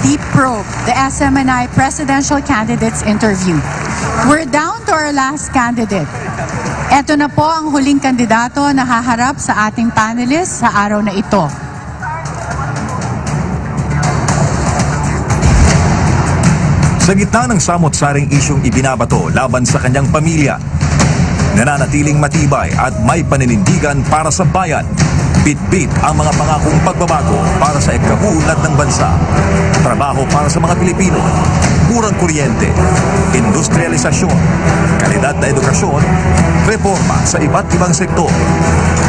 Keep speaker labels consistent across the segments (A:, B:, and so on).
A: Deep Probe, the SMNI Presidential Candidates Interview. We're down to our last candidate. Ito na po ang huling kandidato na haharap sa ating panelists sa araw na ito.
B: Sa gitna ng samot-saring isyong ibinabato laban sa kanyang pamilya, nananatiling matibay at may paninindigan para sa bayan. Bit-bit ang mga pangakong pagbabago para sa ikabuunlad ng bansa. Trabaho para sa mga Pilipino, murang kuryente, industrialisasyon, kalidad na edukasyon, reforma sa iba't ibang sektor,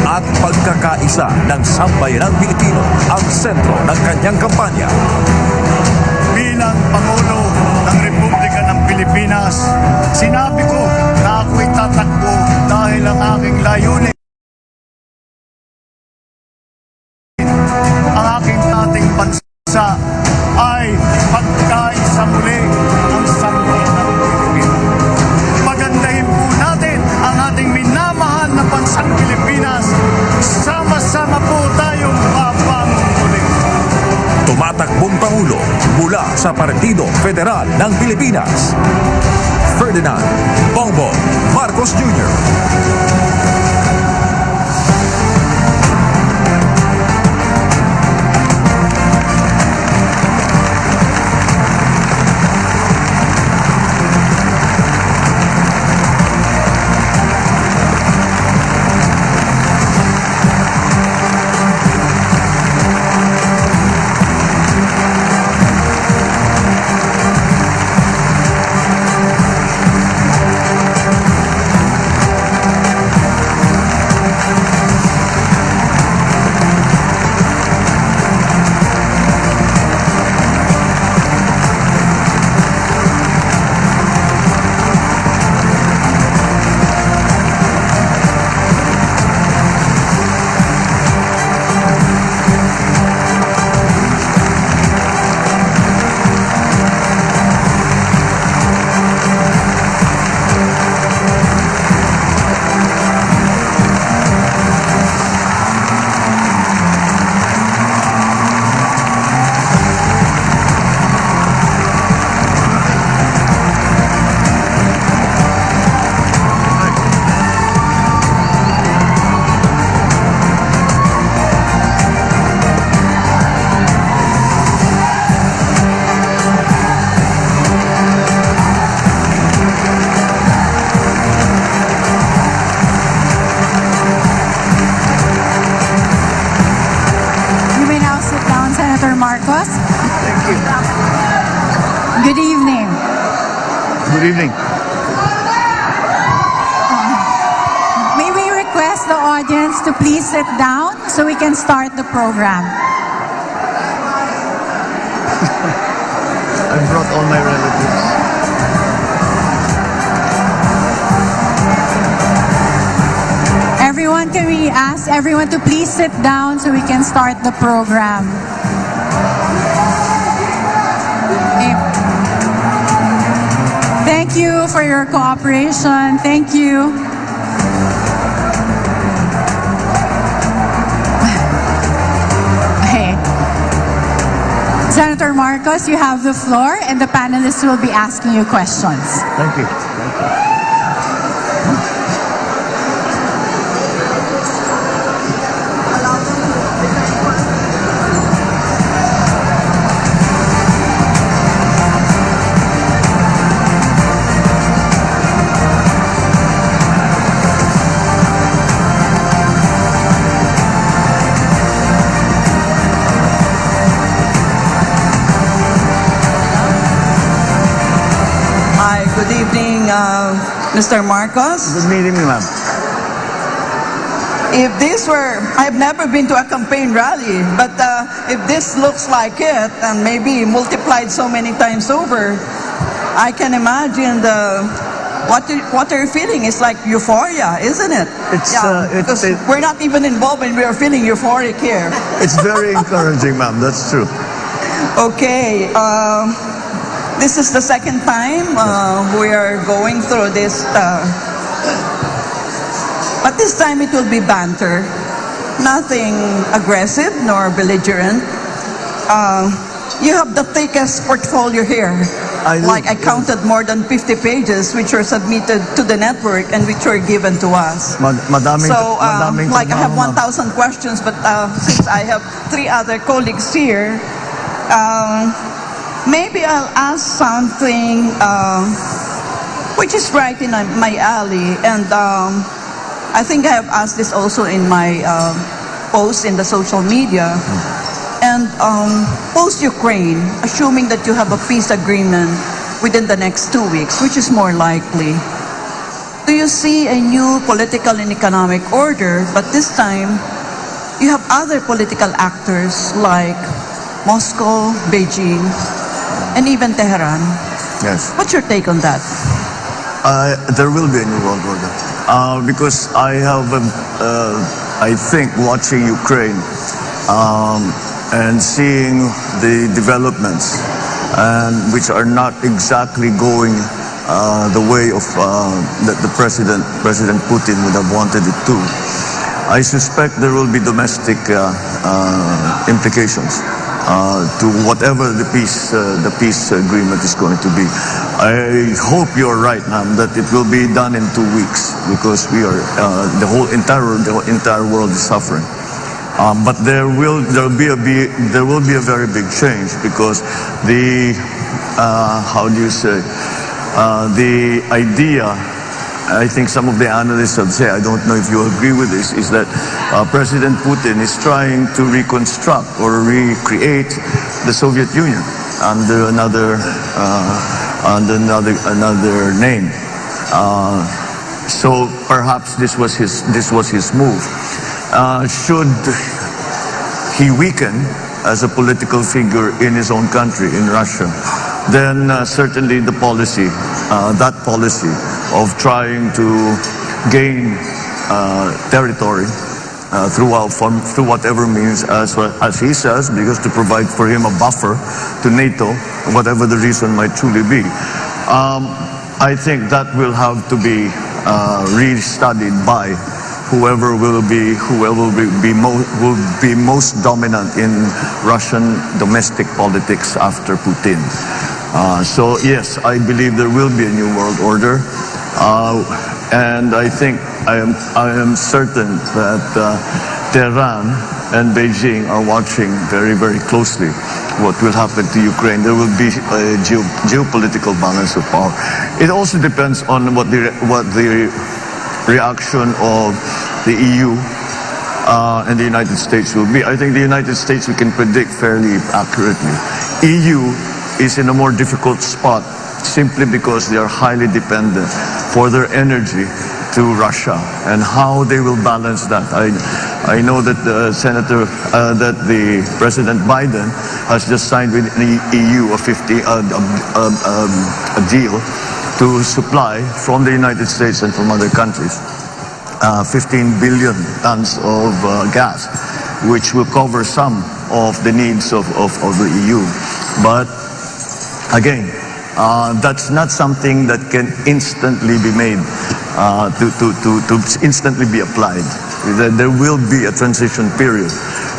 B: at pagkakaisa ng sambayanang Pilipino ang sentro ng kanyang kampanya.
C: bilang Pangulo ng Republika ng Pilipinas, sinabi ko na ako'y tatakbo dahil ang aking layunin ang aking dating bansa ay pagkaisa muli ang sambayanang Pilipino. Pagandahin po natin ang ating minamahal na bansang Pilipinas. Sama-sama po tayong papamuli.
B: Tumatakbong Pangulo mula sa Partido Federal ng Pilipinas. Ferdinand Bongbong Marcos
A: Júnior. Sit down so we can start the program.
C: I brought all my relatives.
A: Everyone, can we ask everyone to please sit down so we can start the program? Thank you for your cooperation. Thank you. Senator Marcos, you have the floor, and the panelists will be asking you questions.
C: Thank you. Thank you.
D: Mr. Marcos.
C: Good meeting you, ma'am.
D: If this were, I've never been to a campaign rally, but uh, if this looks like it, and maybe multiplied so many times over, I can imagine the what you, what you're feeling It's like euphoria, isn't it?
C: It's, uh, it-
D: because
C: it-
D: we're not even involved, and we are feeling euphoric here.
C: It's very encouraging, ma'am. That's true.
D: Okay, um, this is the second time uh, we are going through this. Uh, but this time it will be banter, nothing aggressive nor belligerent. Uh, you have the thickest portfolio here.
C: I
D: like I counted more than 50 pages which were submitted to the network and which were given to us.
C: Mad- madaming,
D: So, uh,
C: madaming
D: like I have 1,000 questions, but uh, since I have three other colleagues here, um, maybe I'll ask something uh, which is right in my my alley. And um, I think I have asked this also in my um post in the social media. And um, post-Ukraine, assuming that you have a peace agreement within the next two weeks, which is more likely, do you see a new political and economic order, but this time you have other political actors like Moscow, Beijing, and even Tehran.
C: Yes.
D: What's your take on that?
C: Uh, there will be a new world order. Uh, because I have, um, uh, I think, watching Ukraine um, and seeing the developments, and which are not exactly going uh, the way of uh, that the president, President Putin, would have wanted it to. I suspect there will be domestic uh, uh, implications uh, to whatever the peace uh, the peace agreement is going to be. I hope you're right, ma'am, that it will be done in two weeks because we are uh, the whole entire the entire world is suffering. Um, but there will there will be a be, there will be a very big change because the uh, how do you say uh, the idea I think some of the analysts have said, I don't know if you agree with this, is that uh, President Putin is trying to reconstruct or recreate the Soviet Union under another uh, under another another name. Uh, so perhaps this was his this was his move. Uh, should he weaken as a political figure in his own country, in Russia, then uh, certainly the policy, uh, that policy of trying to gain uh, territory uh, through whatever means, as, as he says, because to provide for him a buffer to NATO, whatever the reason might truly be. Um, I think that will have to be uh, re-studied by whoever will be whoever will be, be will be most dominant in Russian domestic politics after Putin. Uh, so yes, I believe there will be a new world order, and I think I am I am certain that uh, Tehran and Beijing are watching very very closely what will happen to Ukraine. There will be a geo- geopolitical balance of power. It also depends on what the what the reaction of the EU uh, and the United States will be. I think the United States we can predict fairly accurately. EU is in a more difficult spot simply because they are highly dependent for their energy to Russia and how they will balance that. I, I know that uh, Senator, uh, that the President Biden has just signed with the EU a 50 uh, um, um, a deal to supply from the United States and from other countries uh, 15 billion tons of uh, gas, which will cover some of the needs of, of, of the EU. But again, uh, that's not something that can instantly be made, uh, to, to, to, to instantly be applied. There, will be a transition period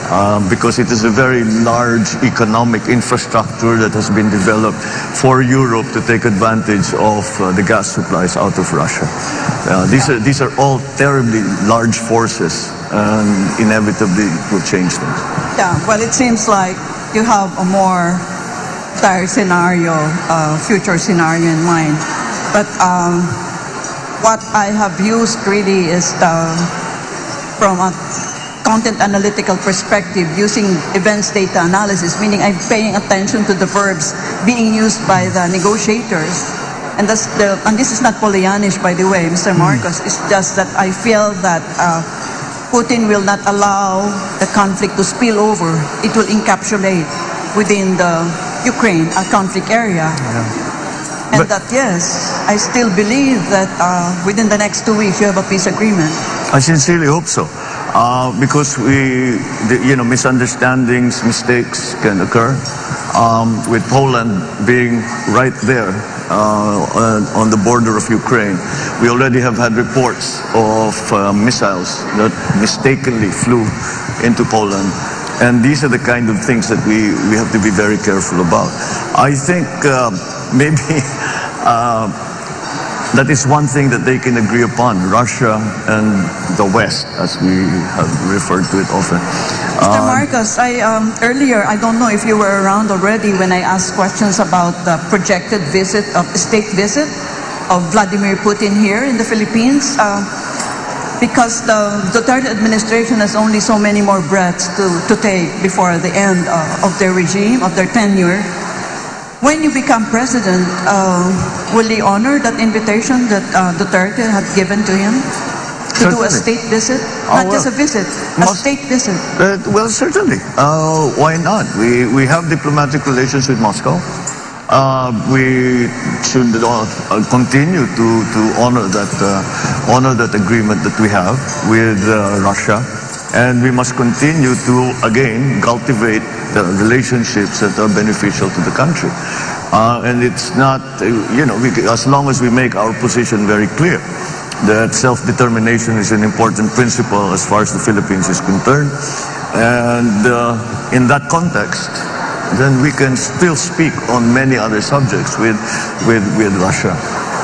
C: um, because it is a very large economic infrastructure that has been developed for Europe to take advantage of uh, the gas supplies out of Russia. Uh, these, are, these are all terribly large forces and inevitably will change things.
D: Yeah, well, it seems like you have a more dire scenario, uh, future scenario in mind. But um, what I have used really is the, from a content analytical perspective using events data analysis, meaning I'm paying attention to the verbs being used by the negotiators. And, that's the, and this is not Pollyannish, by the way, Mr. Marcos. It's just that I feel that uh, Putin will not allow the conflict to spill over. It will encapsulate within the Ukraine, a conflict area. And
C: But-
D: that, yes, I still believe that uh, within the next two weeks you have a peace agreement.
C: I sincerely hope so. Uh, because we, the, you know, misunderstandings, mistakes can occur. Um, with Poland being right there uh, on, on the border of Ukraine, we already have had reports of uh, missiles that mistakenly flew into Poland And these are the kind of things that we, we have to be very careful about. I think um, maybe uh, that is one thing that they can agree upon, Russia and the West, as we have referred to it often.
D: Mr.
C: Uh,
D: Marcos, I um, earlier I don't know if you were around already when I asked questions about the projected visit of state visit of Vladimir Putin here in the Philippines. Uh, because the Duterte administration has only so many more breaths to, to take before the end uh, of their regime, of their tenure. When you become president, uh, will he honor that invitation that uh, Duterte had given to him to do a state visit?
C: Oh,
D: Not just a
C: well,
D: visit, a
C: most-
D: state visit.
C: Uh, well, certainly. Uh, why not? We, we have diplomatic relations with Moscow. Uh, we should uh, continue to, to honor that uh, honor that agreement that we have with uh, Russia, and we must continue to again cultivate the relationships that are beneficial to the country. Uh, and it's not, uh, you know, we, as long as we make our position very clear that self-determination is an important principle as far as the Philippines is concerned. And in that context, then we can still speak on many other subjects with, with, with Russia.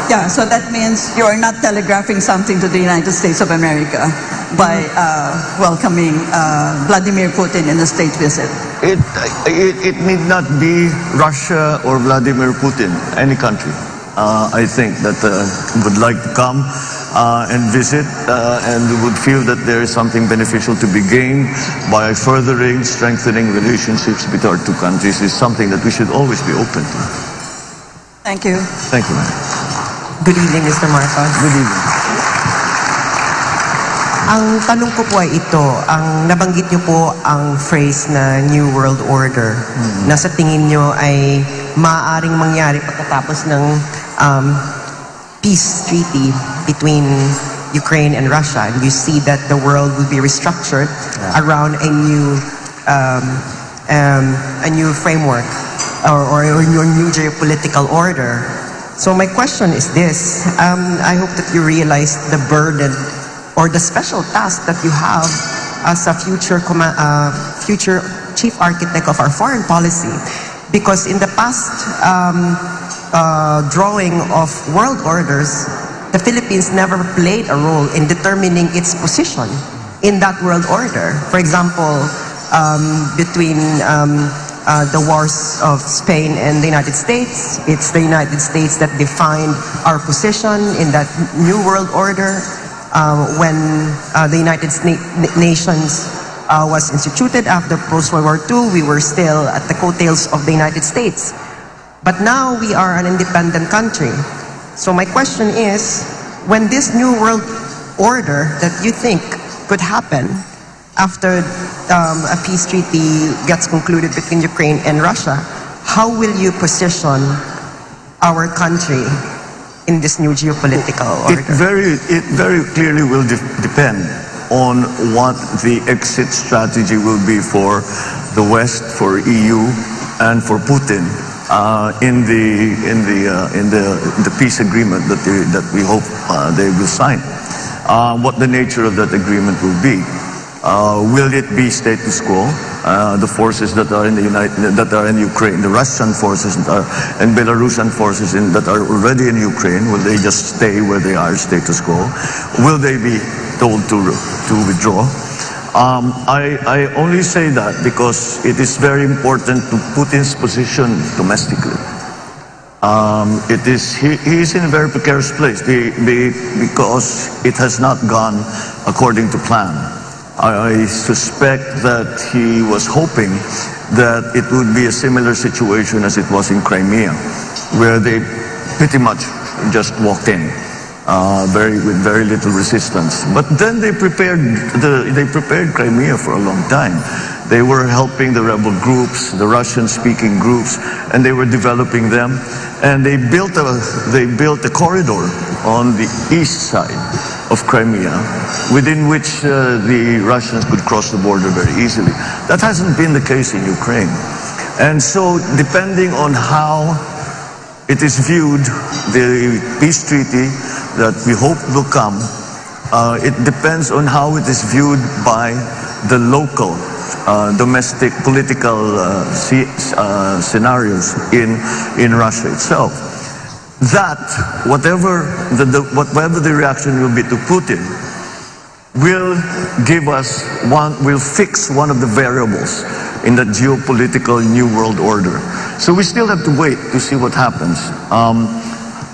D: Yeah, so that means you are not telegraphing something to the United States of America by uh, welcoming uh, Vladimir Putin in a state visit.
C: It, it, it need not be Russia or Vladimir Putin, any country. Uh, I think that uh, would like to come uh, and visit uh, and would feel that there is something beneficial to be gained by furthering, strengthening relationships between our two countries is something that we should always be open to.
D: Thank you.
C: Thank you, ma'am.
E: Good evening, Mr. Marcos.
C: Good evening.
E: Ang tanong ko po ay ito, ang nabanggit niyo po ang phrase na New World Order na sa tingin niyo ay maaaring mangyari pagkatapos ng um, peace treaty between Ukraine and Russia. And you see that the world will be restructured around a new um, um, a new framework or, or a new geopolitical order. So my question is this: um, I hope that you realize the burden or the special task that you have as a future uh, future chief architect of our foreign policy, because in the past um, uh, drawing of world orders, the Philippines never played a role in determining its position in that world order. For example, um, between um, uh, the wars of Spain and the United States. It's the United States that defined our position in that new world order. Uh, when uh, the United Nations uh, was instituted after post-World War II, we were still at the coattails of the United States. But now we are an independent country. So my question is, when this new world order that you think could happen after um, a peace treaty gets concluded between Ukraine and Russia, how will you position our country in this new geopolitical
C: It
E: order?
C: very, it very clearly will de- depend on what the exit strategy will be for the West, for EU, and for Putin in the in the uh, in the the peace agreement that they, that we hope uh, they will sign. Uh, what the nature of that agreement will be. Uh, will it be status quo? Uh, the forces that are in the United, that are in Ukraine, the Russian forces are, and Belarusian forces in, that are already in Ukraine, will they just stay where they are, status quo? Will they be told to to withdraw? Um, I, I only say that because it is very important to Putin's position domestically. Um, it is he, he is in a very precarious place be, be, because it has not gone according to plan. I, I suspect that he was hoping that it would be a similar situation as it was in Crimea, where they pretty much just walked in. Uh, very with very little resistance, but then they prepared the they prepared Crimea for a long time. They were helping the rebel groups, the Russian-speaking groups, and they were developing them. And they built a they built a corridor on the east side of Crimea, within which uh, the Russians could cross the border very easily. That hasn't been the case in Ukraine, and so depending on how it is viewed, the peace treaty that we hope will come, uh, it depends on how it is viewed by the local uh, domestic political uh, uh, scenarios in, in Russia itself. That, whatever the, the, whatever the reaction will be to Putin, will give us one, will fix one of the variables in the geopolitical new world order. So we still have to wait to see what happens. Um,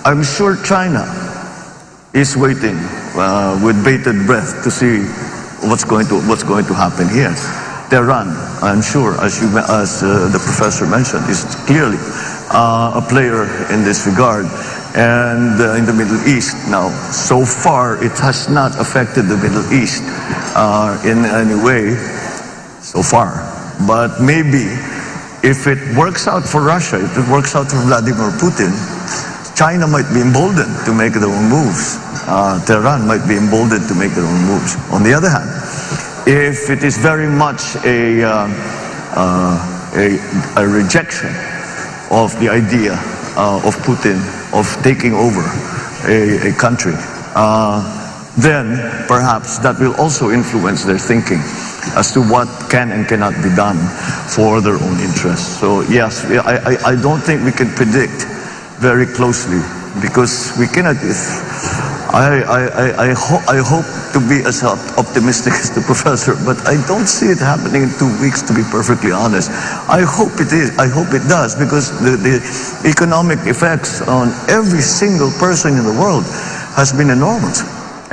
C: I'm sure China is waiting uh, with bated breath to see what's going to what's going to happen here. Tehran, I'm sure, as you as uh, the professor mentioned, is clearly uh, a player in this regard. And uh, in the Middle East now, so far it has not affected the Middle East uh, in any way so far. But maybe if it works out for Russia, if it works out for Vladimir Putin, China might be emboldened to make their own moves. Uh, Tehran might be emboldened to make their own moves. On the other hand, if it is very much a, uh, uh, a, a rejection of the idea uh, of Putin of taking over a, a country, uh, then perhaps that will also influence their thinking as to what can and cannot be done for their own interests. So yes, I, I, I don't think we can predict very closely because we cannot. I, I, I, I, ho- I hope to be as optimistic as the professor, but I don't see it happening in two weeks, to be perfectly honest. I hope it is. I hope it does because the, the economic effects on every single person in the world has been enormous.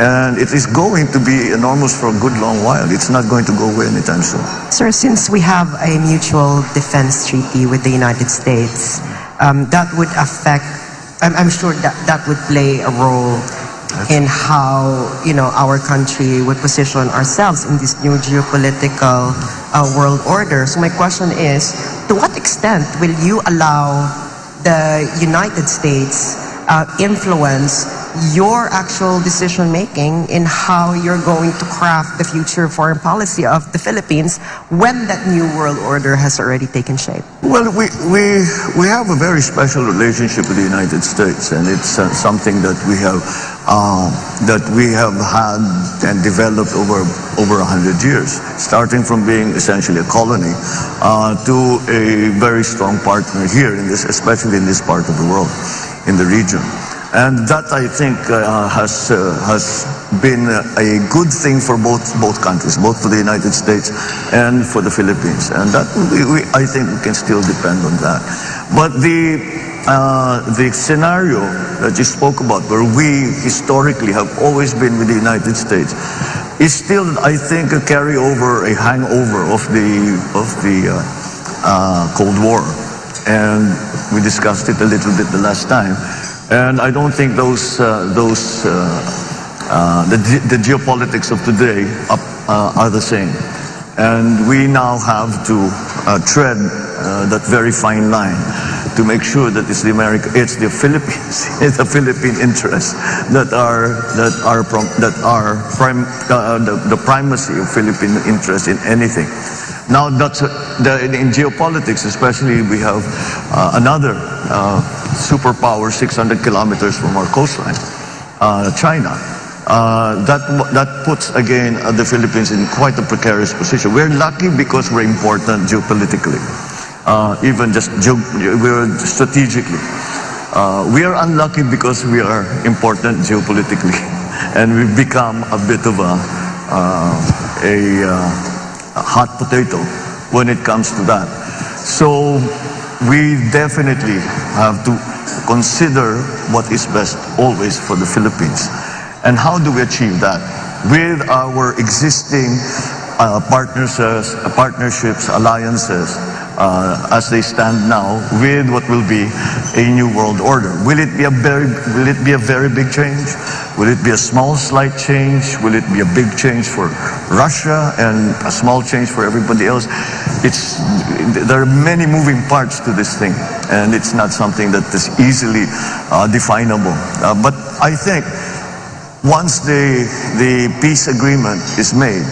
C: And it is going to be enormous for a good long while. It's not going to go away anytime soon.
E: Sir, since we have a mutual defense treaty with the United States, um, that would affect, I'm, I'm sure that that would play a role in how, you know, our country would position ourselves in this new geopolitical uh, world order. So my question is, to what extent will you allow the United States uh, influence your actual decision making in how you're going to craft the future foreign policy of the Philippines when that new world order has already taken shape?
C: Well, we, we, we have a very special relationship with the United States, and it's uh, something that we have uh, that we have had and developed over over a hundred years, starting from being essentially a colony uh, to a very strong partner here in this, especially in this part of the world, in the region. And that I think uh, has uh, has been a good thing for both both countries, both for the United States and for the Philippines. And that we, we, I think we can still depend on that. But the uh, the scenario that you spoke about, where we historically have always been with the United States, is still, I think, a carryover, a hangover of the of the uh, uh, Cold War, and we discussed it a little bit the last time. And I don't think those uh, those uh, uh, the, the geopolitics of today are the same. And we now have to tread that very fine line to make sure that it's the America, it's the Philippines, it's the Philippine interests that are that are that are prim, uh, the, the primacy of Philippine interest in anything. Now that's uh, the, in geopolitics, especially we have uh, another uh, superpower 600 kilometers from our coastline, uh, China. Uh, that that puts again uh, the Philippines in quite a precarious position. We're lucky because we're important geopolitically, uh, even just geo- we're strategically. Uh, we are unlucky because we are important geopolitically, and we've become a bit of a uh, a, a hot potato when it comes to that. So we definitely have to consider what is best always for the Philippines. And how do we achieve that? With our existing uh, partnerships, partnerships, alliances, uh, as they stand now, with what will be a new world order. Will it be a very, will it be a very big change? Will it be a small, slight change? Will it be a big change for Russia and a small change for everybody else? It's there are many moving parts to this thing, and it's not something that is easily uh, definable. Uh, but I think once the, the peace agreement is made,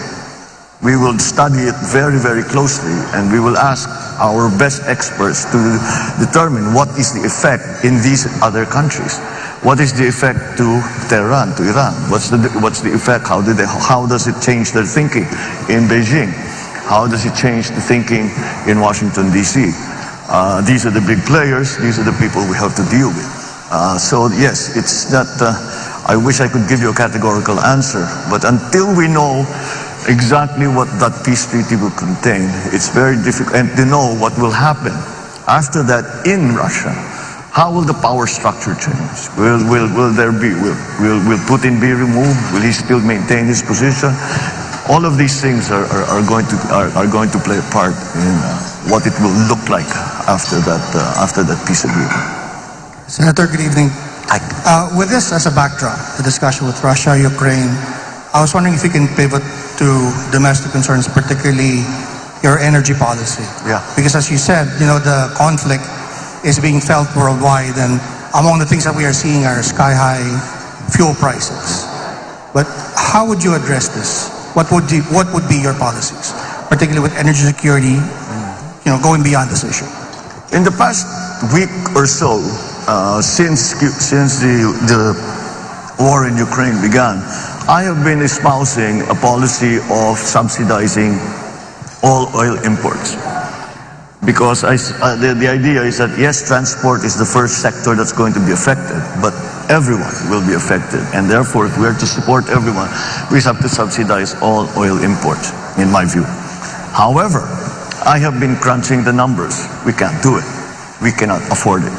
C: we will study it very, very closely and we will ask our best experts to determine what is the effect in these other countries. What is the effect to Tehran, to Iran? What's the, what's the effect? How, did they, how does it change their thinking in Beijing? How does it change the thinking in Washington, D.C.? Uh, these are the big players. These are the people we have to deal with. Uh, so yes, it's not. Uh, I wish I could give you a categorical answer, but until we know exactly what that peace treaty will contain, it's very difficult and to know what will happen after that in Russia. How will the power structure change? Will, will, will there be, will, will, will Putin be removed? Will he still maintain his position? All of these things are, are, are going, to, are, are going to play a part in uh, what it will look like after that, uh, after that peace agreement.
F: Senator, good evening. Uh, with this as a backdrop, the discussion with Russia, Ukraine, I was wondering if you can pivot to domestic concerns, particularly your energy policy.
C: Yeah.
F: Because as you said, you know, the conflict is being felt worldwide, and among the things that we are seeing are sky high fuel prices. But how would you address this? What would what would be your policies, particularly with energy security, you know, going beyond this issue?
C: In the past week or so, uh, since since the the war in Ukraine began, I have been espousing a policy of subsidizing all oil imports. Because I uh, the, the idea is that yes, transport is the first sector that's going to be affected, but everyone will be affected. And therefore, if we are to support everyone, we have to subsidize all oil imports, in my view. However, I have been crunching the numbers. We can't do it. We cannot afford it.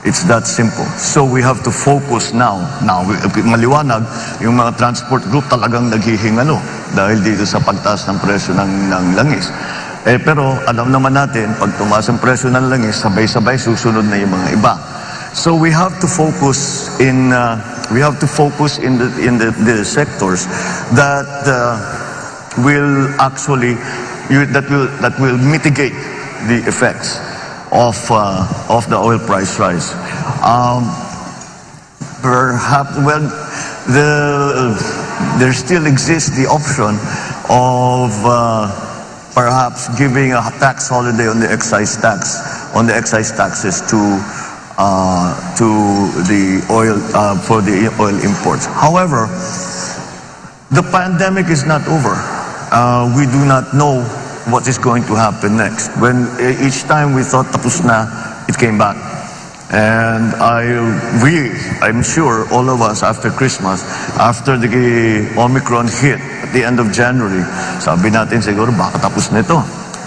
C: It's that simple. So we have to focus now. Now, maliwanag, yung mga transport group talagang naghihingalo dahil dito sa pagtaas ng presyo ng, ng langis. Eh, pero alam naman natin, pag tumaas ang presyo ng langis, sabay-sabay susunod na yung mga iba. So we have to focus in uh, we have to focus in the in the, the sectors that uh, will actually that will that will mitigate the effects of uh, of the oil price rise. Um, perhaps well the there still exists the option of uh, perhaps giving a tax holiday on the excise tax on the excise taxes to uh, to the oil uh, for the oil imports. However, the pandemic is not over. Uh, we do not know what is going to happen next. When eh, each time we thought tapos na, it came back. And I, we, I'm sure all of us after Christmas, after the Omicron hit at the end of January, sabi natin siguro baka tapos na ito.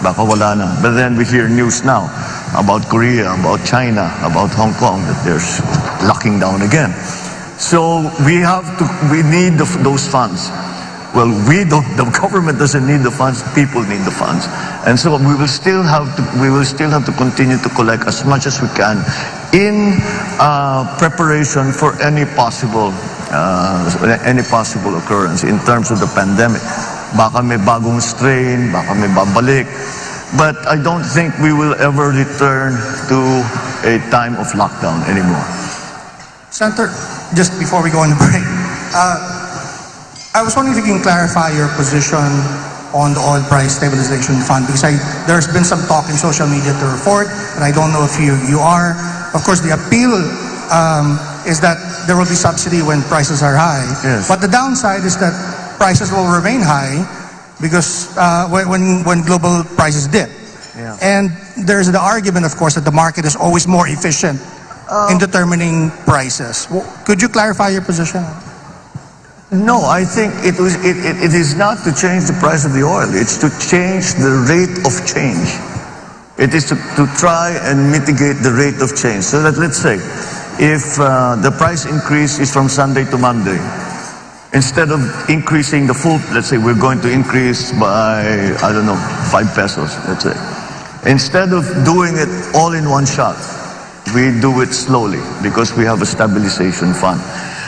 C: Baka wala na. But then we hear news now about Korea, about China, about Hong Kong that they're locking down again. So we have to, we need the, those funds. Well, we don't, the government doesn't need the funds, people need the funds. And so we will still have to, we will still have to continue to collect as much as we can in uh, preparation for any possible, uh, any possible occurrence in terms of the pandemic. Baka may bagong strain, baka may babalik. But I don't think we will ever return to a time of lockdown anymore.
F: Senator, just before we go on the break, uh, I was wondering if you can clarify your position on the oil price stabilization fund because I, there's been some talk in social media to report, but I don't know if you, you are. Of course, the appeal um, is that there will be subsidy when prices are high.
C: Yes.
F: But the downside is that prices will remain high because uh, when, when, when global prices dip.
C: Yeah.
F: And there's the argument, of course, that the market is always more efficient in determining prices. Could you clarify your position?
C: No, I think it, was, it, it, it is not to change the price of the oil. It's to change the rate of change. It is to, to try and mitigate the rate of change. So that let's say, if uh, the price increase is from Sunday to Monday, instead of increasing the full, let's say we're going to increase by, I don't know, five pesos, let's say. Instead of doing it all in one shot, we do it slowly because we have a stabilization fund.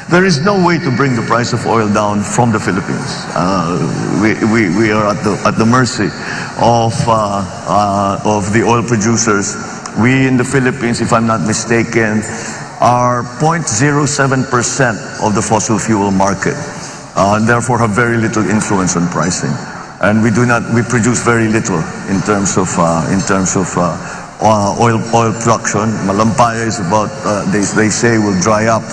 C: There is no way to bring the price of oil down from the Philippines. Uh, we, we, we are at the, at the mercy of, uh, uh, of the oil producers. We in the Philippines, if I'm not mistaken, are 0.07% of the fossil fuel market, uh, and therefore have very little influence on pricing. And we do not, we produce very little in terms of, uh, in terms of uh, uh, oil, oil production. Malampaya is about, uh, they, they say will dry up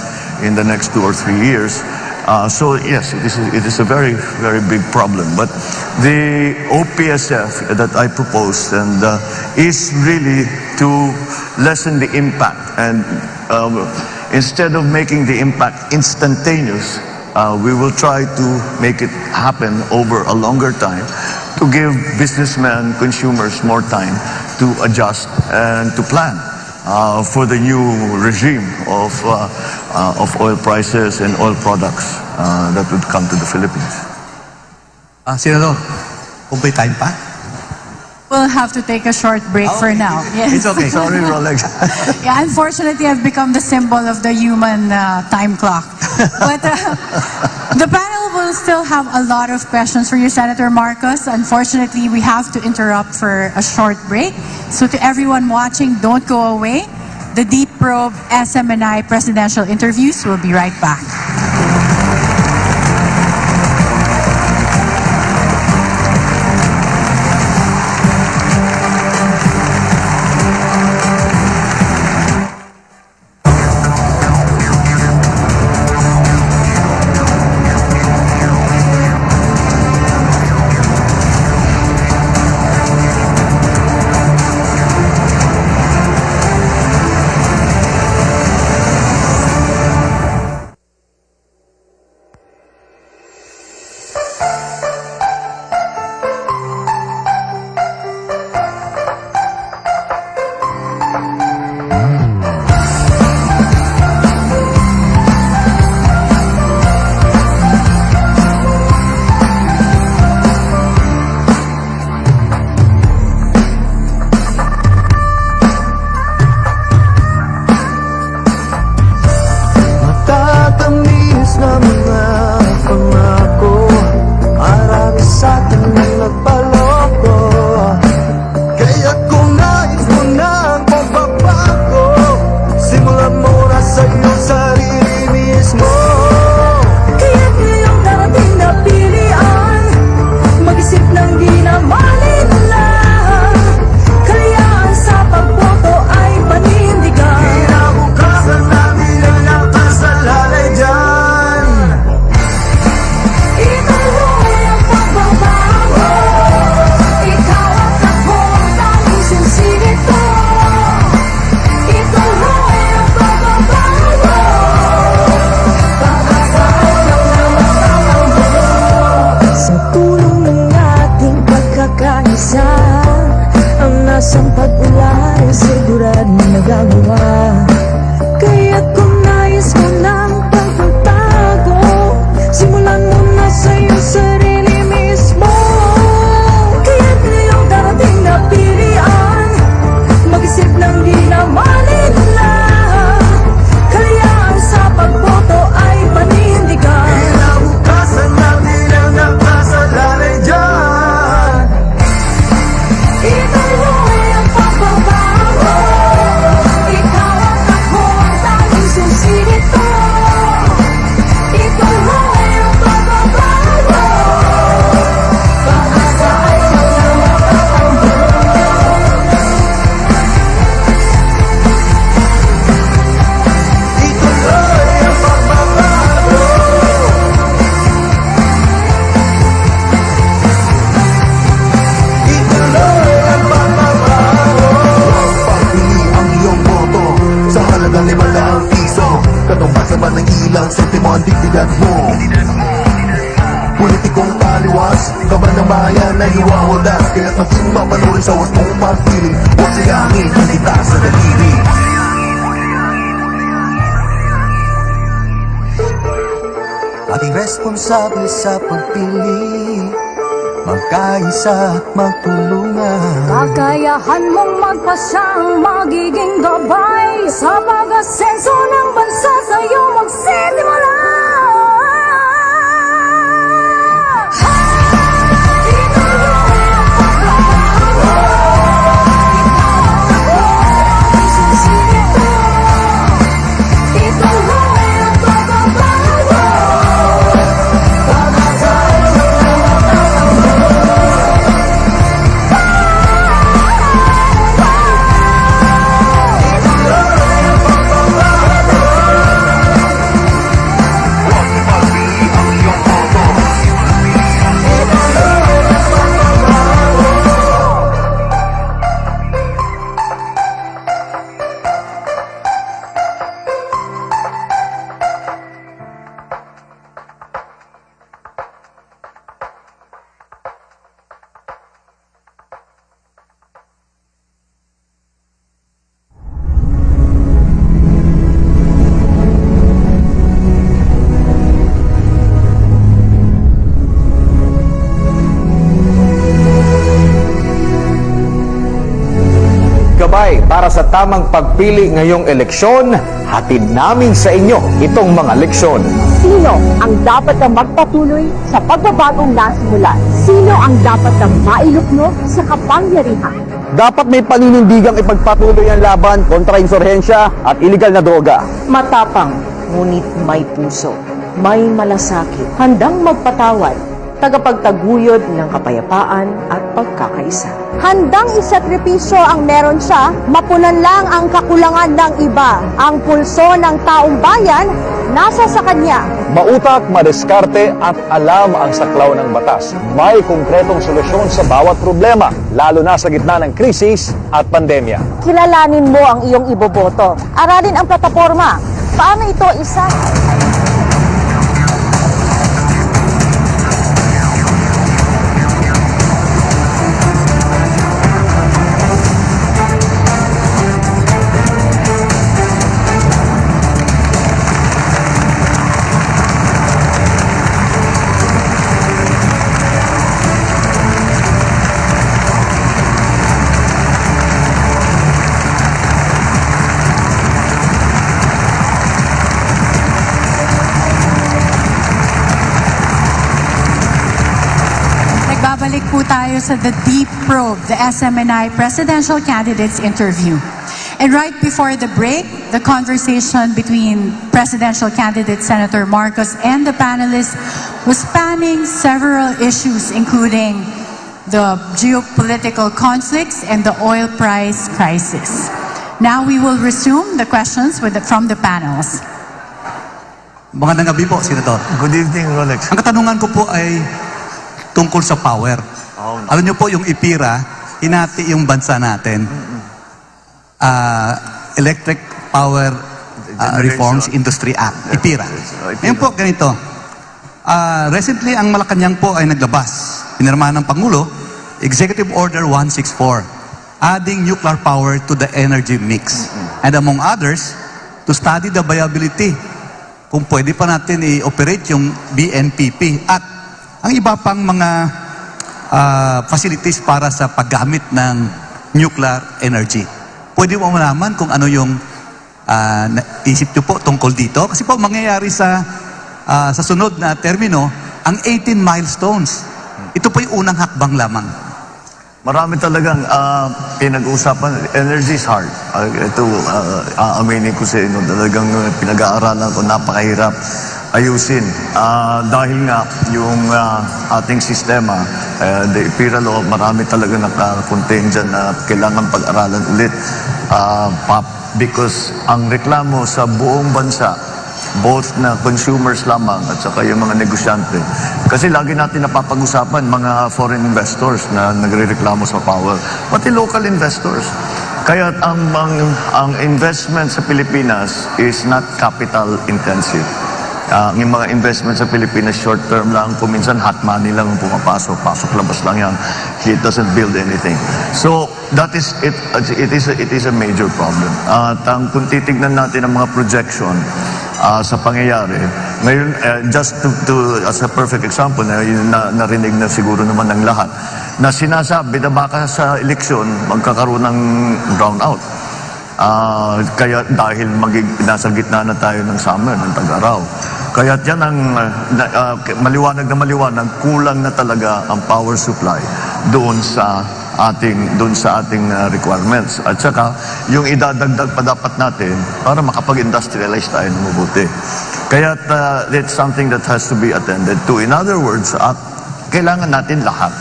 C: in the next two or three years. Uh, so yes, it is, it is a very, very big problem. But the OPSF that I proposed and is really to lessen the impact and um, instead of making the impact instantaneous, uh, we will try to make it happen over a longer time to give businessmen, consumers more time to adjust and to plan uh, for the new regime of, uh, uh, of oil prices and oil products uh, that would come to the Philippines.
G: Ah, Senador, time pa?
H: We'll have to take a short break for now. Yes.
G: It's okay.
C: Sorry, Rolex.
H: Yeah, unfortunately, I've become the symbol of the human uh, time clock. But uh, the panel will still have a lot of questions for you, Senator Marcos. Unfortunately, we have to interrupt for a short break. So to everyone watching, don't go away. The Deep Probe SMNI presidential interviews will be right back.
I: Para sa tamang pagpili ngayong eleksyon, hatid namin sa inyo itong mga leksyon.
J: Sino ang dapat na magpatuloy sa pagbabagong nasimulan? Sino ang dapat na mailuknog sa kapangyarihan?
I: Dapat may paninindigang ipagpatuloy ang laban kontra insurhensya at iligal na droga.
J: Matapang, ngunit may puso. May malasakit, handang magpatawad, tagapagtaguyod ng kapayapaan at pagkakaisa. Handang isakripisyo ang meron siya, mapunan lang ang kakulangan ng iba. Ang pulso ng taong bayan, nasa sa kanya.
I: Mautak, madiskarte at alam ang saklaw ng batas. May konkretong solusyon sa bawat problema, lalo na sa gitna ng krisis at pandemya.
J: Kilalanin mo ang iyong iboboto. Aralin ang plataforma. Paano ito isa?
A: Po tayo sa The Deep Probe, the SMNI Presidential Candidates Interview. And right before the break, the conversation between presidential candidate Senator Marcos and the panelists was spanning several issues, including the geopolitical conflicts and the oil price crisis. Now we will resume the questions with the, from the panels.
G: Magandang gabi po, Senator.
C: Good evening, Rolex.
G: Ang katanungan ko po ay tungkol sa power.
C: Oh,
G: Alam niyo po, yung IPIRA, hinati yung bansa natin. Ah, Electric Power
C: Generation.
G: Reforms Industry Act, IPIRA.
C: Oh, IPIRA.
G: Ngayon po, ganito. Ah, recently, ang Malacanang po ay naglabas. Pinirmahan ng Pangulo, Executive Order 164, adding nuclear power to the energy mix. And among others, to study the viability kung pwede pa natin i-operate yung BNPP at ang iba pang mga ah, facilities para sa paggamit ng nuclear energy. Pwede mo malaman kung ano yung ah, naisip nyo po tungkol dito? Kasi po mangyayari sa ah, sa sunod na termino, ang 18 milestones. Ito po yung unang hakbang lamang.
C: Marami talagang ah, pinag-uusapan. Energy is hard. Ah, ito, ah, aaminin ko sa inyo, talagang pinag-aaralan ko, napakahirap ayusin. Ah, dahil nga, yung ah, ating sistema, eh, the IPIRA marami talaga naka-contain dyan na kailangan pag-aralan ulit. Pa- because ang reklamo sa buong bansa, both na consumers lamang at saka yung mga negosyante. Kasi lagi natin napapag-usapan mga foreign investors na nagre-reklamo sa power, pati local investors. Kaya ang, ang, ang investment sa Pilipinas is not capital intensive. Ang mga investment sa Pilipinas short term lang, kung minsan hot money lang ang pumapasok, pasok labas lang yan. It doesn't build anything. So that is it it is a, it is a major problem. At ang kung titignan natin ang mga projection ah, sa pangyayari, ngayon eh, just to, to as a perfect example na yun na narinig na siguro naman ng lahat na sinasabi na baka sa eleksyon magkakaroon ng brownout. Ah, kaya dahil magig, nasa gitna na tayo ng summer, ng tag-araw. Kaya yan ang ah, maliwanag na maliwanag, kulang na talaga ang power supply doon sa ating doon sa ating ah, requirements. At saka yung idadagdag pa dapat natin para makapag-industrialize tayo ng mabuti. Kaya uh, it's something that has to be attended to. In other words, ah, kailangan natin lahat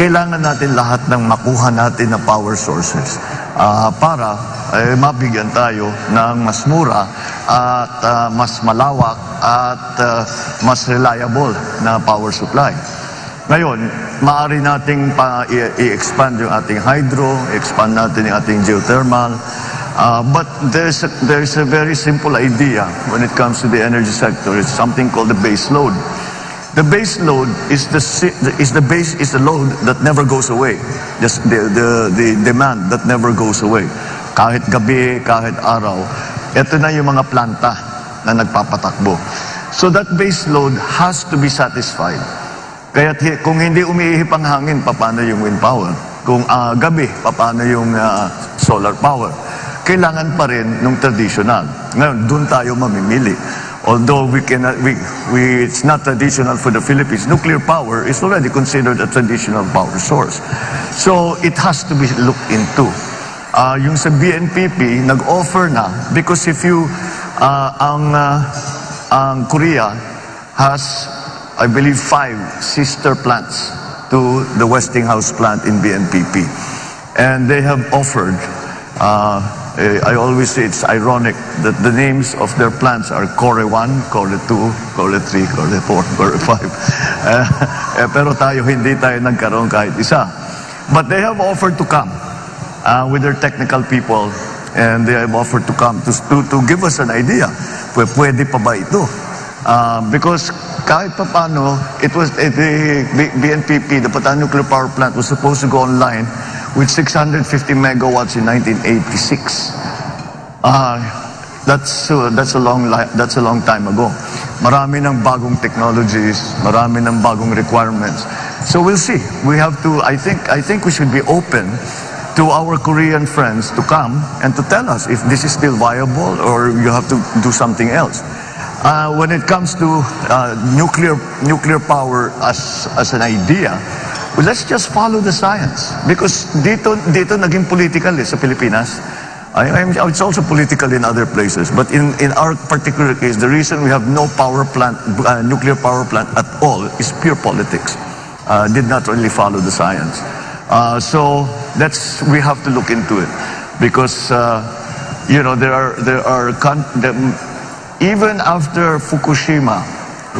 C: kailangan natin lahat ng makuha natin na power sources ah, para eh, mabigyan tayo ng mas mura at ah, mas malawak at ah, mas reliable na power supply. Ngayon, maaari nating pa i-expand yung ating hydro, expand natin yung ating geothermal, Ah, but there's a, there's a very simple idea when it comes to the energy sector. It's something called the base load. The base load is the is the base is the load that never goes away. Just the the the demand that never goes away. Kahit gabi, kahit araw, ito na yung mga planta na nagpapatakbo. So that base load has to be satisfied. Kaya kung hindi umiihip ang hangin, paano yung wind power? kung ah, gabi, paano yung ah, solar power. Kailangan pa rin nung traditional. Ngayon, doon tayo mamimili. Although we cannot, we, we, it's not traditional for the Philippines, nuclear power is already considered a traditional power source. So it has to be looked into. Ah, yung sa BNPP, nag-offer na because if you, ah, ang, ah, ang Korea has, I believe, five sister plants to the Westinghouse plant in BNPP. And they have offered, uh, I always say it's ironic that the names of their plants are Core 1, Core 2, Core 3, Core 4, Core 5. Eh, eh, pero tayo, hindi tayo nagkaroon kahit isa. But they have offered to come uh, with their technical people and they have offered to come to, to, to give us an idea. Pwe, pwede pa ba ito? Uh, because kahit pa paano, it was, eh, the BNPP, the Patan Nuclear Power Plant, was supposed to go online with 650 megawatts in 1986. Ah, that's uh, that's a long that's a long time ago. Marami ng bagong technologies, marami ng bagong requirements. So we'll see. We have to I think I think we should be open to our Korean friends to come and to tell us if this is still viable or you have to do something else. Uh, when it comes to uh, nuclear nuclear power as as an idea, well, let's just follow the science because dito dito naging political eh, sa Pilipinas. I, I'm, it's also political in other places, but in, in our particular case, the reason we have no power plant, uh, nuclear power plant at all is pure politics. Uh, did not really follow the science. Uh, so that's we have to look into it because uh, you know there are there are even after Fukushima,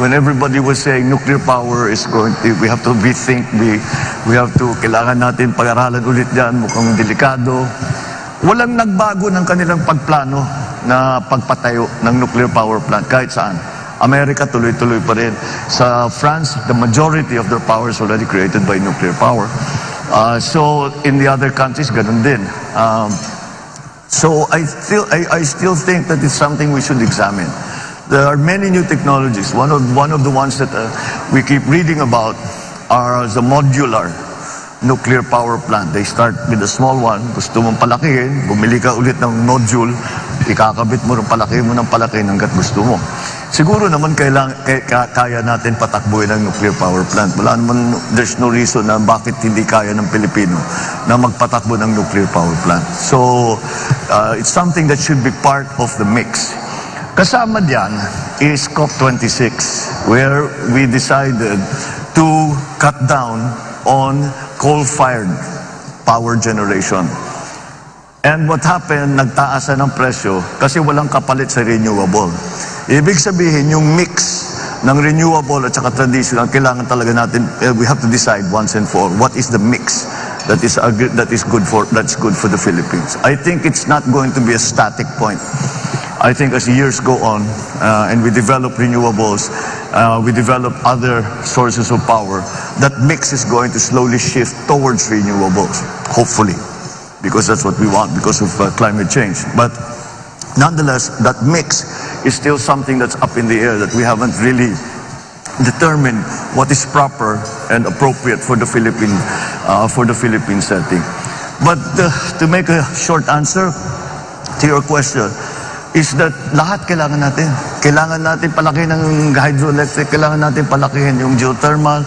C: when everybody was saying nuclear power is going to, we have to rethink, we, we have to, kailangan natin pag-aralan ulit yan, mukhang delikado. Walang nagbago ng kanilang pagplano na pagpatayo ng nuclear power plant kahit saan. Amerika tuloy-tuloy pa rin. Sa France, the majority of their power is already created by nuclear power. Uh, so in the other countries, ganun din. Um, so I still, I, I still think that it's something we should examine. There are many new technologies. One of, one of the ones that uh, we keep reading about are the modular nuclear power plant. They start with a small one, gusto mong palakihin, bumili ka ulit ng module, ikakabit mo palaki mo ng palaki hanggat gusto mo. Siguro naman kailang, kaya, kaya natin patakbuhin ang nuclear power plant. Wala naman, there's no reason na bakit hindi kaya ng Pilipino na magpatakbo ng nuclear power plant. So, uh, it's something that should be part of the mix. Kasama diyan is COP26 where we decided to cut down on coal-fired power generation. And what happened, nagtaasan ng presyo kasi walang kapalit sa renewable. Ibig sabihin, yung mix ng renewable at saka traditional, kailangan talaga natin, eh, we have to decide once and for what is the mix that is, that is good for, that's good for the Philippines. I think it's not going to be a static point. I think as years go on uh, and we develop renewables, uh, we develop other sources of power, that mix is going to slowly shift towards renewables, hopefully, because that's what we want because of uh, climate change. But nonetheless, that mix is still something that's up in the air that we haven't really determined what is proper and appropriate for the Philippine uh, for the Philippine setting. But uh, to make a short answer to your question, is that lahat kailangan natin. Kailangan natin palaki ng hydroelectric, kailangan natin palakihin yung geothermal,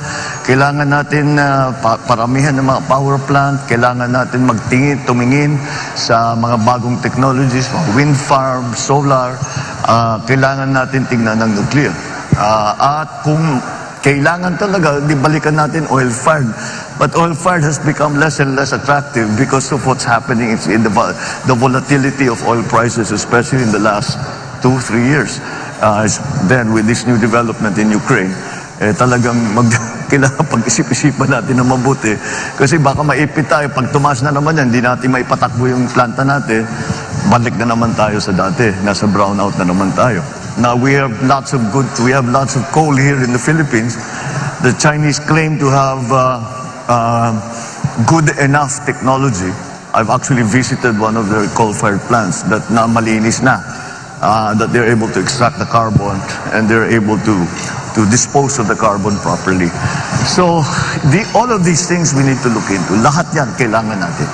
C: kailangan natin uh, pa- paramihan ng mga power plant, kailangan natin magtingin, tumingin sa mga bagong technologies, mga wind farm, solar, uh, kailangan natin tingnan ng nuclear. Uh, at kung kailangan talaga, di balikan natin oil-fired. But oil-fired has become less and less attractive because of what's happening in the, the volatility of oil prices, especially in the last two, three years. Uh, then with this new development in Ukraine, eh, talagang mag, kailangan pag-isip-isipan natin na mabuti. Kasi baka maipit tayo, pag tumaas na naman yan, hindi natin maipatakbo yung planta natin, balik na naman tayo sa dati, nasa brownout na naman tayo. Now we have lots of good, we have lots of coal here in the Philippines. The Chinese claim to have uh, uh, good enough technology. I've actually visited one of their coal-fired plants that na malinis na. Uh, that they're able to extract the carbon and they're able to to dispose of the carbon properly. So, the, all of these things we need to look into. Lahat yan kailangan natin.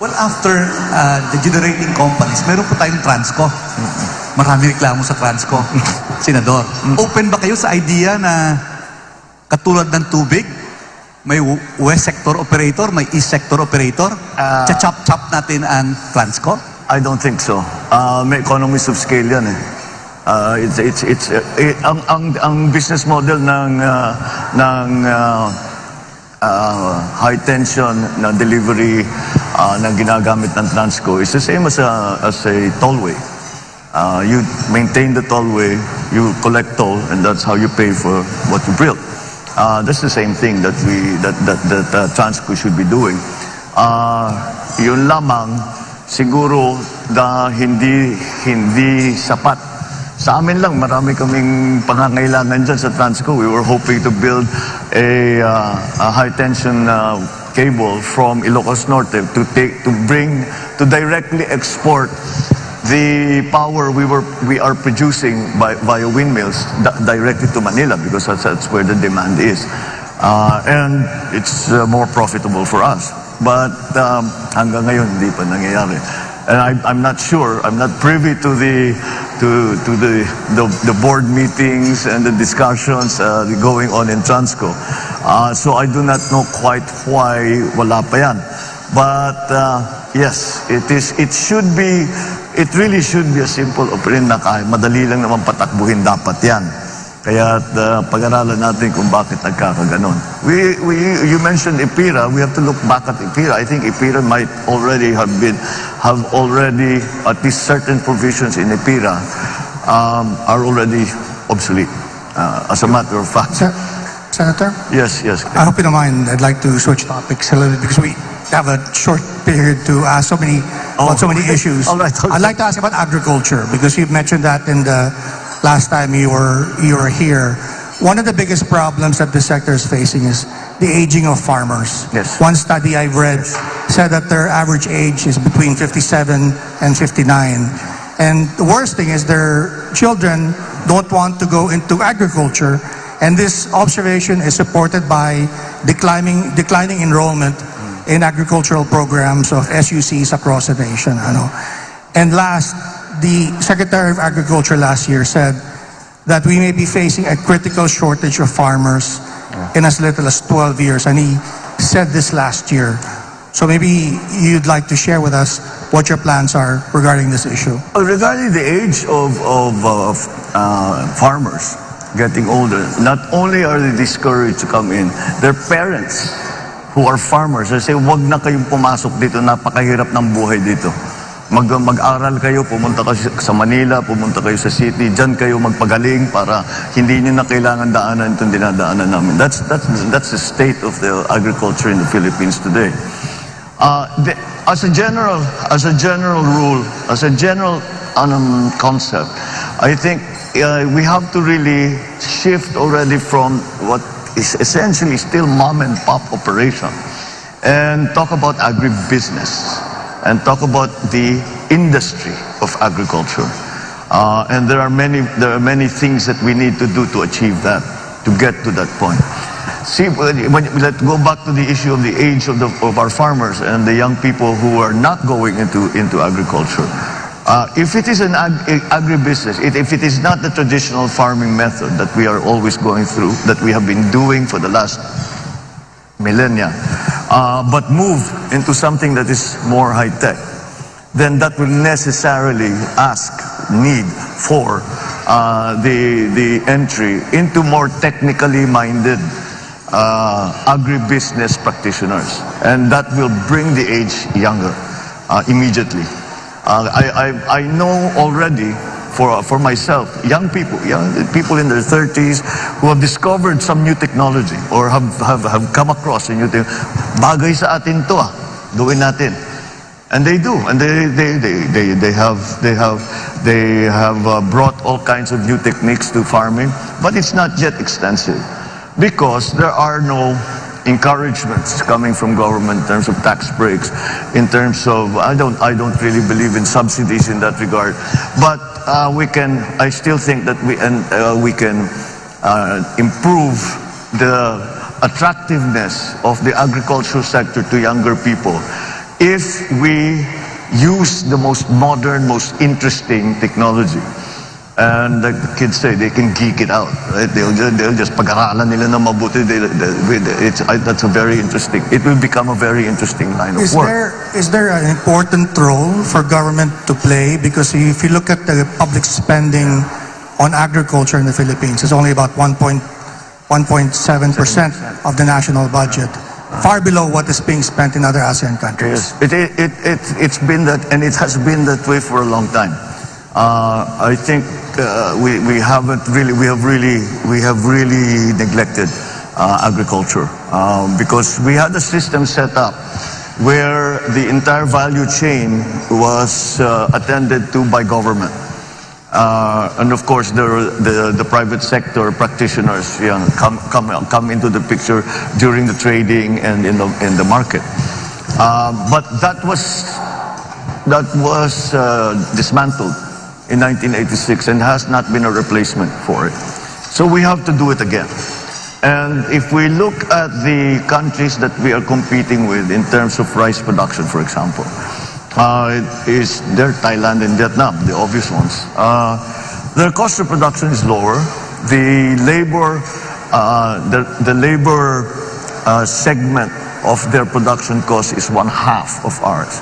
G: Well, after uh, the generating companies, meron po tayong Transco. Marami reklamo sa Transco. Senador, open ba kayo sa idea na katulad ng tubig, may west sector operator, may east sector operator,
C: Ah.
G: chop-chop natin ang Transco?
C: I don't think so. Uh, may economies of scale yan eh. Uh, it's it's it's uh, eh, ang ang ang business model ng uh, ng uh, uh, high tension na delivery uh, na ginagamit ng Transco is the same as a as a tollway. Uh, you maintain the tollway, you collect toll, and that's how you pay for what you build. Uh, that's the same thing that we that that that uh, Transco should be doing. Uh, yun lamang siguro da hindi hindi sapat. Sa amin lang, marami kaming pangangailangan dyan sa Transco. We were hoping to build a, uh, a high tension uh, cable from Ilocos Norte to take to bring to directly export the power we were we are producing by via windmills di- directly to Manila because that's, that's where the demand is, uh, and it's uh, more profitable for us. But um, hanggang ngayon hindi pa nangyayari. And I, I'm not sure. I'm not privy to the to to the the, the board meetings and the discussions uh, going on in Transco. Uh, so I do not know quite why wala pa yan. But uh, yes, it is. It should be. It really should be a simple operation na kaya madali lang naman patakbuhin dapat yan. Kaya uh, pag-aralan natin kung bakit nagkakaganon. We, we, you mentioned IPIRA. We have to look back at IPIRA. I think IPIRA might already have been, have already, at least certain provisions in IPIRA um, are already obsolete. Uh, as a matter of fact.
F: Sen- Senator,
C: Yes, yes.
F: I hope you don't mind. I'd like to switch topics a little bit because we have a short period to ask so many oh, about so many issues.
C: Right, okay.
F: I'd like to ask about agriculture because you've mentioned that in the last time you were you were here. One of the biggest problems that the sector is facing is the aging of farmers.
C: Yes.
F: One study I've read said that their average age is between 57 and 59. And the worst thing is their children don't want to go into agriculture. And this observation is supported by declining, declining enrollment in agricultural programs of SUCs across the nation. Ano. And last, the Secretary of Agriculture last year said that we may be facing a critical shortage of farmers in as little as 12 years. And he said this last year. So maybe you'd like to share with us what your plans are regarding this issue.
C: Regarding the age of, of uh, f- uh, farmers getting older, not only are they discouraged to come in, their parents who are farmers, they say, wag na kayong pumasok dito, napakahirap ng buhay dito. Mag, mag-aral kayo, pumunta kayo sa Manila, pumunta kayo sa city, dyan kayo magpagaling para hindi nyo na kailangan daanan itong dinadaanan namin. That's, that's, that's the state of the agriculture in the Philippines today. Uh, the, as a general, as a general rule, as a general um, concept, I think uh, we have to really shift already from what is essentially still mom and pop operation, and talk about agribusiness, and talk about the industry of agriculture. Uh, and there are many, there are many things that we need to do to achieve that, to get to that point. See, when, let's go back to the issue of the age of, the, of our farmers and the young people who are not going into, into agriculture. Uh, if it is an ag, agribusiness, it, if it is not the traditional farming method that we are always going through, that we have been doing for the last millennia, uh, but move into something that is more high tech, then that will necessarily ask need for uh, the the entry into more technically minded uh, agribusiness practitioners, and that will bring the age younger uh, immediately. Uh, I, I, I know already for, for myself, young people, young people in their 30s who have discovered some new technology or have, have, have come across a new thing. Bagay sa atin to ah, gawin natin. And they do, and they, they, they, they, they have, they have, they have uh, brought all kinds of new techniques to farming, but it's not yet extensive because there are no encouragements coming from government in terms of tax breaks, in terms of I don't I don't really believe in subsidies in that regard, but uh, we can I still think that we and uh, we can uh, improve the attractiveness of the agricultural sector to younger people if we use the most modern, most interesting technology. And like the kids say, they can geek it out, right? They'll just, they'll just pag-aralan nila na mabuti. They, they, it's, I, that's a very interesting, it will become a very interesting line of
F: Is
C: work.
F: there is there an important role for government to play? Because if you look at the public spending on agriculture in the Philippines, it's only about 1.1.7 percent of the national budget, far below what is being spent in other ASEAN countries.
C: Yes, it, it, it, it, it's been that, and it has been that way for a long time. Uh, I think uh, we, we haven't really, we have really, we have really neglected uh, agriculture um, because we had a system set up where the entire value chain was uh, attended to by government. Uh, and of course, the, the, the private sector practitioners you know, come, come, come into the picture during the trading and in the, in the market. Uh, but that was, that was dismantled in 1986 and has not been a replacement for it. So we have to do it again. And if we look at the countries that we are competing with in terms of rice production, for example, uh, it is there Thailand and Vietnam, the obvious ones. Uh, their cost of production is lower. The labor, uh, the, the labor uh, segment of their production cost is one half of ours.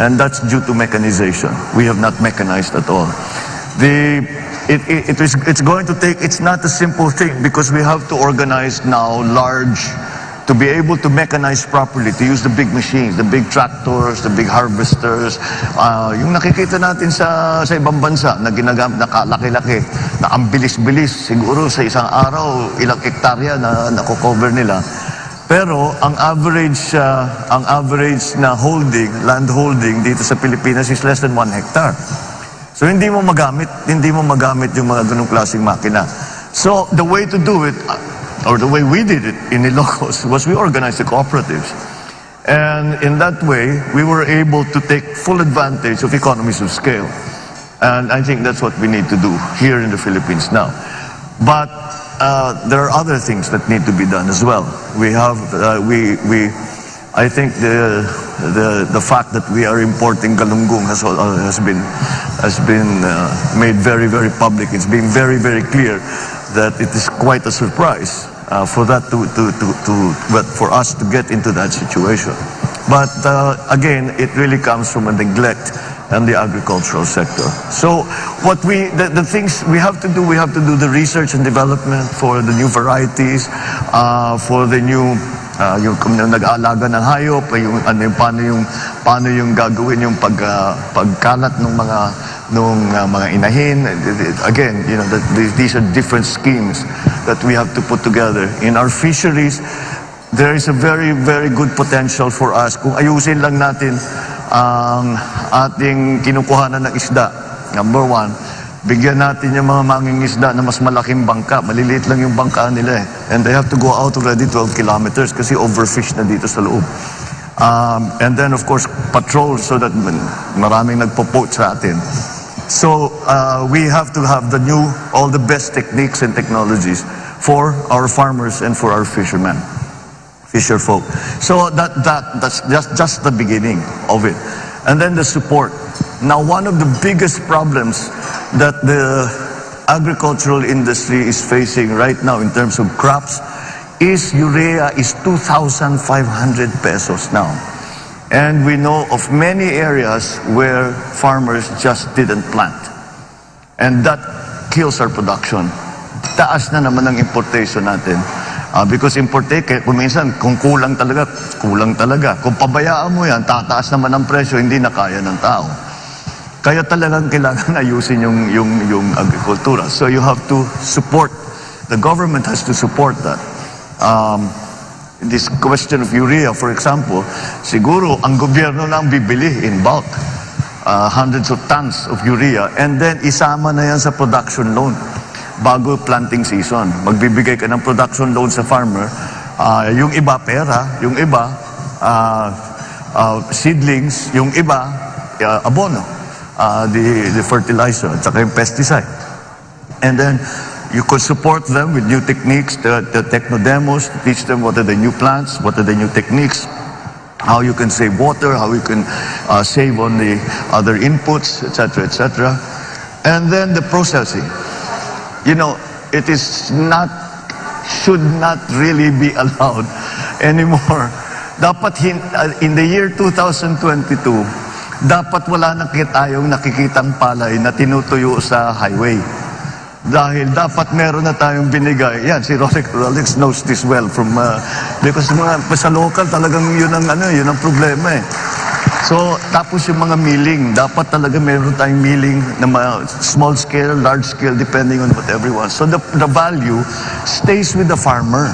C: And that's due to mechanization. We have not mechanized at all. The, it, it, it is, it's going to take, it's not a simple thing because we have to organize now large, to be able to mechanize properly, to use the big machines, the big tractors, the big harvesters, uh, yung nakikita natin sa, sa ibang bansa na ginagam, na kalaki-laki, na ang bilis-bilis, siguro sa isang araw, ilang hektarya na nako-cover nila. Pero ang average uh, ang average na holding, land holding dito sa Pilipinas is less than 1 hectare. So hindi mo magamit, hindi mo magamit yung mga ganung klaseng makina. So the way to do it uh, or the way we did it in Ilocos was we organized the cooperatives. And in that way, we were able to take full advantage of economies of scale. And I think that's what we need to do here in the Philippines now. But uh, there are other things that need to be done as well. We have, uh, we, we, I think the, the, the fact that we are importing galunggong has, uh, has been, has been uh, made very, very public. It's been very, very clear that it is quite a surprise uh, for that to, to, to, to, but for us to get into that situation. But uh, again, it really comes from a neglect and the agricultural sector. So what we, the, the things we have to do, we have to do the research and development for the new varieties, uh, for the new uh, yung kung nag-aalaga ng hayop, yung ano yung paano yung paano yung gagawin yung pag uh, pagkalat ng mga nung uh, mga inahin. Again, you know, that these- are different schemes that we have to put together. In our fisheries, there is a very, very good potential for us kung ayusin lang natin ang ating kinukuhanan ng isda. Number one, bigyan natin yung mga mangingisda na mas malaking bangka. Maliliit lang yung bangka nila eh. And they have to go out already 12 kilometers kasi overfish na dito sa loob. Um, and then of course, patrol so that maraming nagpo-poach sa atin. So uh, we have to have the new, all the best techniques and technologies for our farmers and for our fishermen fisher folk. So that, that, that's just, just the beginning of it. And then the support. Now, one of the biggest problems that the agricultural industry is facing right now in terms of crops is urea is 2,500 pesos now. And we know of many areas where farmers just didn't plant. And that kills our production. Taas na naman ang importation natin. Ah, because importe, kaya kung minsan, kung kulang talaga, kulang talaga. Kung pabayaan mo yan, tataas naman ang presyo, hindi na kaya ng tao. Kaya talagang kailangan ayusin yung, yung, yung agrikultura. So you have to support, the government has to support that. Um, this question of urea, for example, siguro ang gobyerno na ang bibili in bulk. uh, hundreds of tons of urea and then isama na yan sa production loan bago planting season. Magbibigay ka ng production loan sa farmer. Ah, yung iba pera, yung iba ah, ah, seedlings, yung iba ah, abono, ah, the, the fertilizer, at saka yung pesticide. And then, You could support them with new techniques, the, the techno demos, to teach them what are the new plants, what are the new techniques, how you can save water, how you can uh, save on the other inputs, etc., etc. And then the processing. You know, it is not, should not really be allowed anymore. Dapat hin- uh, in the year 2022, dapat wala na tayong nakikitang palay na tinutuyo sa highway. Dahil dapat meron na tayong binigay. Yan, si Rolex, Rolex knows this well from, uh, because mga, sa local talagang yun ang, ano, yun ang problema eh. So, tapos yung mga milling, dapat talaga meron tayong milling na ma- small scale, large scale, depending on what everyone. So, the, the value stays with the farmer.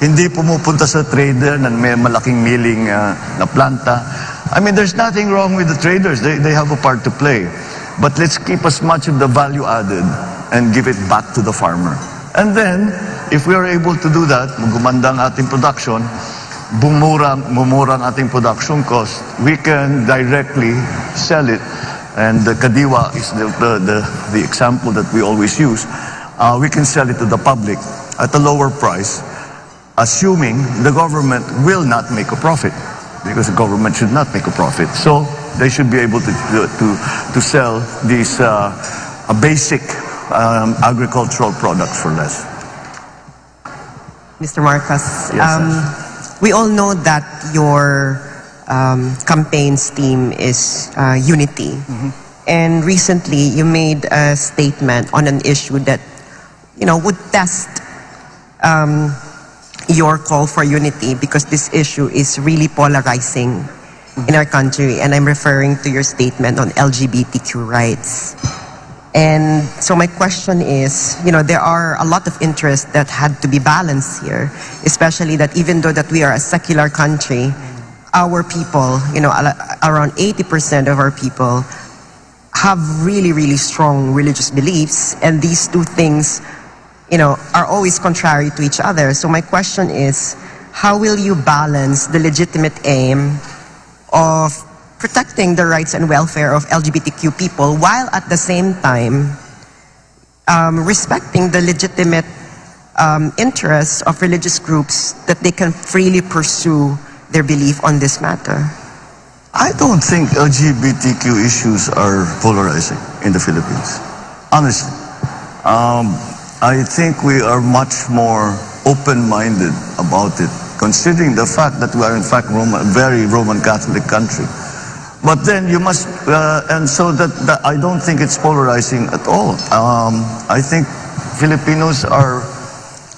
C: Hindi pumupunta sa trader na may malaking milling uh, na planta. I mean, there's nothing wrong with the traders. They, they have a part to play. But let's keep as much of the value added and give it back to the farmer. And then, if we are able to do that, gumanda ang ating production, bumura, mumura ang ating production cost, we can directly sell it. And the Kadiwa is the, the, the, the example that we always use. Uh, we can sell it to the public at a lower price, assuming the government will not make a profit. Because the government should not make a profit. So they should be able to, to, to sell these uh, uh, basic um, agricultural products for less.
E: Mr. Marcos,
C: Yes,
E: um, we all know that your um, campaign's theme is uh, unity. And recently, you made a statement on an issue that, you know, would test um, your call for unity because this issue is really polarizing in our country. And I'm referring to your statement on LGBTQ rights. And so my question is, you know, there are a lot of interests that had to be balanced here, especially that even though that we are a secular country, our people, you know, around 80% of our people have really, really strong religious beliefs, and these two things, you know, are always contrary to each other. So my question is, how will you balance the legitimate aim of protecting the rights and welfare of LGBTQ people while at the same time um, respecting the legitimate um, interests of religious groups that they can freely pursue their belief on this matter?
C: I don't think LGBTQ issues are polarizing in the Philippines. Honestly. Um, I think we are much more open-minded about it, considering the fact that we are in fact Roman, very Roman Catholic country. But then you must, uh, and so that, that I don't think it's polarizing at all. Um, I think Filipinos are,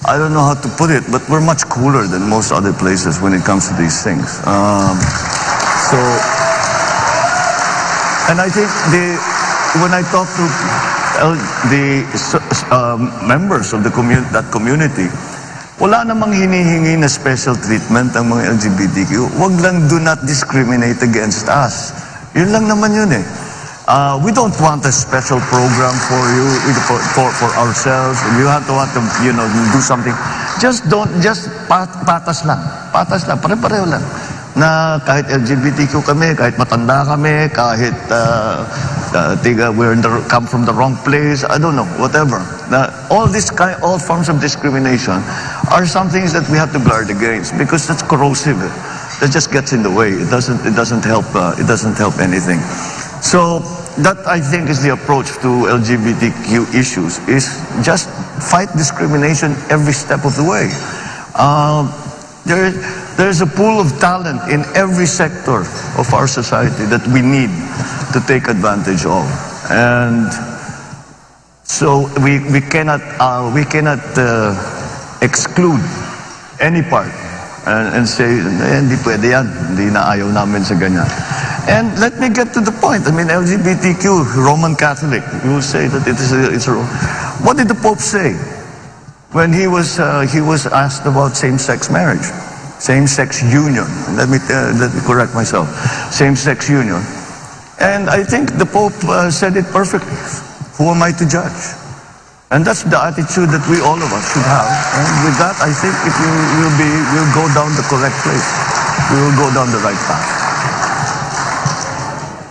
C: I don't know how to put it, but we're much cooler than most other places when it comes to these things. Um, so, and I think the, when I talk to uh, the um, members of the commun- that community, wala namang hinihingi na special treatment ang mga LGBTQ. Huwag lang do not discriminate against us. Yun lang naman yun eh. Uh, we don't want a special program for you, for, for, for ourselves. You have to want to, you know, do something. Just don't, just pat, patas lang. Patas lang, pare-pareho lang. Na kahit LGBTQ kami, kahit matanda kami, kahit uh, uh, tiga, we're come from the wrong place, I don't know, whatever. Na, all this kind, all forms of discrimination are some things that we have to guard against because that's corrosive. That just gets in the way. It doesn't, it doesn't help, uh, it doesn't help anything. So that I think is the approach to LGBTQ issues is just fight discrimination every step of the way. Um, there, there's a pool of talent in every sector of our society that we need to take advantage of. And so we, we cannot, uh, we cannot uh, exclude any part and, and say, hindi pwede yan, hindi na ayaw namin sa ganyan. And let me get to the point. I mean, LGBTQ, Roman Catholic, you will say that it is a, it's a, what did the Pope say when he was, uh, he was asked about same-sex marriage? Same-sex union. Let me, uh, let me correct myself. Same-sex union. And I think the Pope uh, said it perfectly. Who am I to judge? And that's the attitude that we all of us should have. And with that, I think it will, will be, will go down the correct place. We will go down the right path.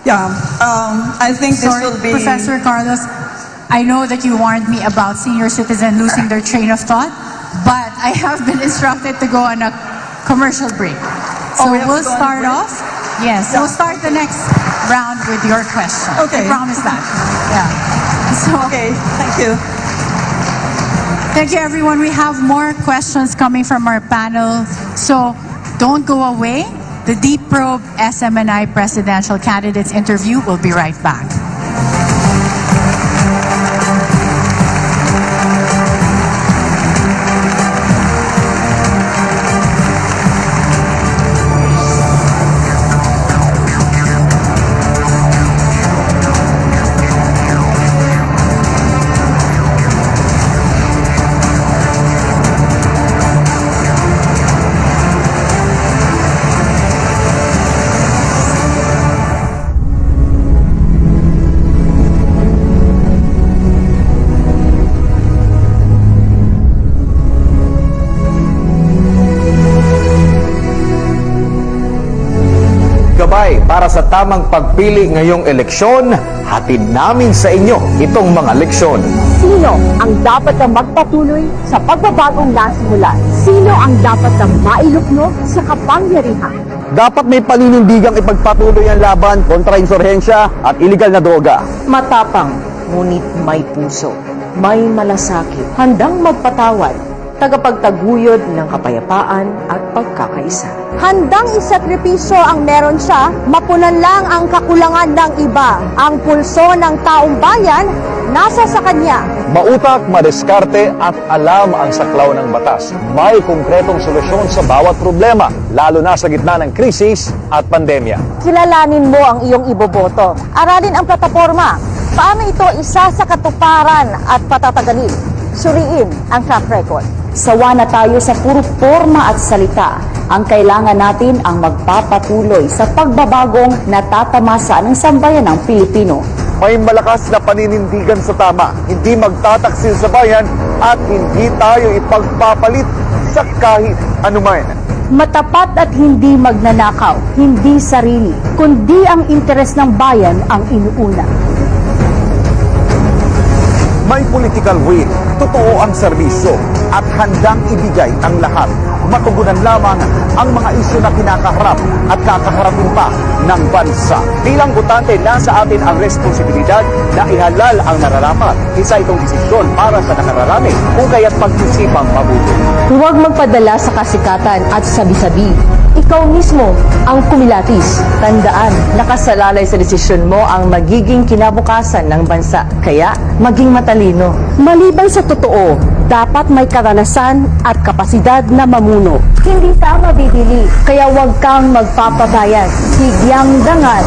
D: Yeah, um, I think this
A: Sorry,
D: will be...
A: Professor Carlos, I know that you warned me about senior citizen losing their train of thought, but I have been instructed to go on a commercial break. So
D: Oh, we
A: we'll
D: go on a
A: start off. Yes, we'll start the next round with your question.
D: Okay.
A: I promise that. Yeah. So,
D: Okay, thank you.
A: Thank you, everyone. We have more questions coming from our panel. So don't go away. The Deep Probe SMNI presidential candidates interview will be right back.
I: Sa tamang pagpili ngayong eleksyon, hatid namin sa inyo itong mga leksyon.
J: Sino ang dapat na magpatuloy sa pagbabagong nasimula? Sino ang dapat na mailukno sa kapangyarihan?
I: Dapat may paninindigang ipagpatuloy ang laban kontra insurhensya at iligal na droga.
J: Matapang, ngunit may puso. May malasakit, handang magpatawad, tagapagtaguyod ng kapayapaan at pagkakaisa. Handang isakripisyo ang meron siya, mapunan lang ang kakulangan ng iba. Ang pulso ng taong bayan, nasa sa kanya.
I: Mautak, madiskarte at alam ang saklaw ng batas. May konkretong solusyon sa bawat problema, lalo na sa gitna ng krisis at pandemya.
J: Kilalanin mo ang iyong iboboto. Aralin ang plataforma. Paano ito isa sa katuparan at patatagalin? Suriin ang track record. Sawa na tayo sa puro forma at salita. Ang kailangan natin ang magpapatuloy sa pagbabagong natatamasa ng sambayan ng Pilipino.
I: May malakas na paninindigan sa tama, hindi magtataksil sa bayan at hindi tayo ipagpapalit sa kahit anuman.
J: Matapat at hindi magnanakaw, hindi sarili, kundi ang interes ng bayan ang inuuna.
I: May political will, totoo ang serbisyo at handang ibigay ang lahat. Matugunan lamang ang mga isyu na kinakaharap at kakaharapin pa ng bansa. Bilang butante, nasa atin ang responsibilidad na ihalal ang nararapat. Isa itong desisyon para sa nakararami kung kaya't pag-isipang mabuti.
J: Huwag magpadala sa kasikatan at sabi-sabi. Ikaw mismo ang kumilatis. Tandaan, nakasalalay sa desisyon mo ang magiging kinabukasan ng bansa. Kaya, maging matalino. Maliban sa totoo, dapat may karanasan at kapasidad na mamuno. Hindi sa mabibili, kaya huwag kang magpapabayad. Higyang dangan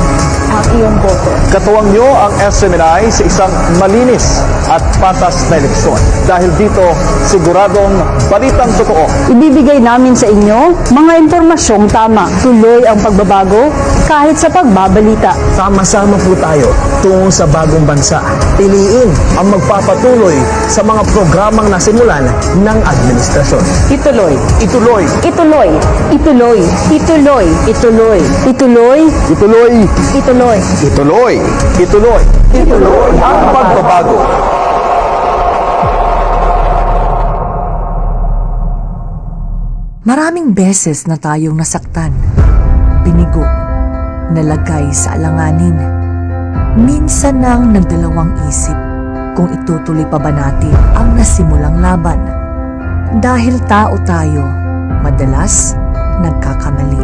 J: ang iyong boto.
I: Katuwang nyo ang SMNI sa isang malinis at patas na eleksyon. Dahil dito, siguradong balitang totoo
J: Ibibigay namin sa inyo mga impormasyong tama. Tuloy ang pagbabago kahit sa pagbabalita.
K: Sama-sama po tayo tungo sa bagong bansa. Piliin ang magpapatuloy sa mga programang nasimulan ng administrasyon.
J: Ituloy.
I: Ituloy.
J: Ituloy. Ituloy. Ituloy. Ituloy. Ituloy.
I: Ituloy.
J: Ituloy.
I: Ituloy. Ituloy. Ituloy ang pagbabago.
L: Maraming beses na tayong nasaktan, binigo, nalagay sa alanganin. Minsan nang nagdalawang isip kung itutuloy pa ba natin ang nasimulang laban. Dahil tao tayo, madalas nagkakamali,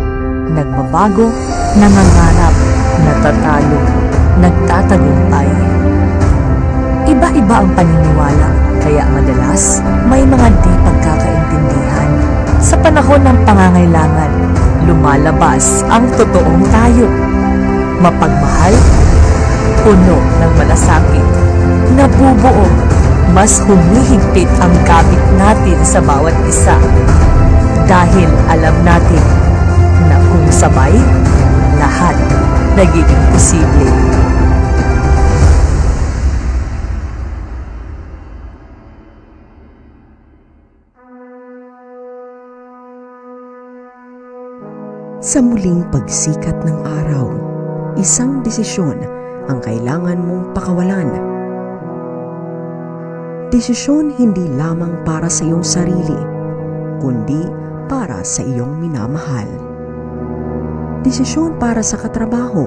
L: nagbabago, nangangarap, natatalo, nagtatagumpay. Iba-iba ang paniniwala, kaya madalas may mga di pagkakaintindihan. Sa panahon ng pangangailangan, lumalabas ang totoong tayo. Mapagmahal, puno ng malasakit, nabubuo, mas humihigpit ang kabit natin sa bawat isa. Dahil alam natin na kung sabay, lahat nagiging posible.
M: Sa muling pagsikat ng araw, isang desisyon ang kailangan mong pakawalan. Desisyon hindi lamang para sa iyong sarili, kundi para sa iyong minamahal. Desisyon para sa katrabaho,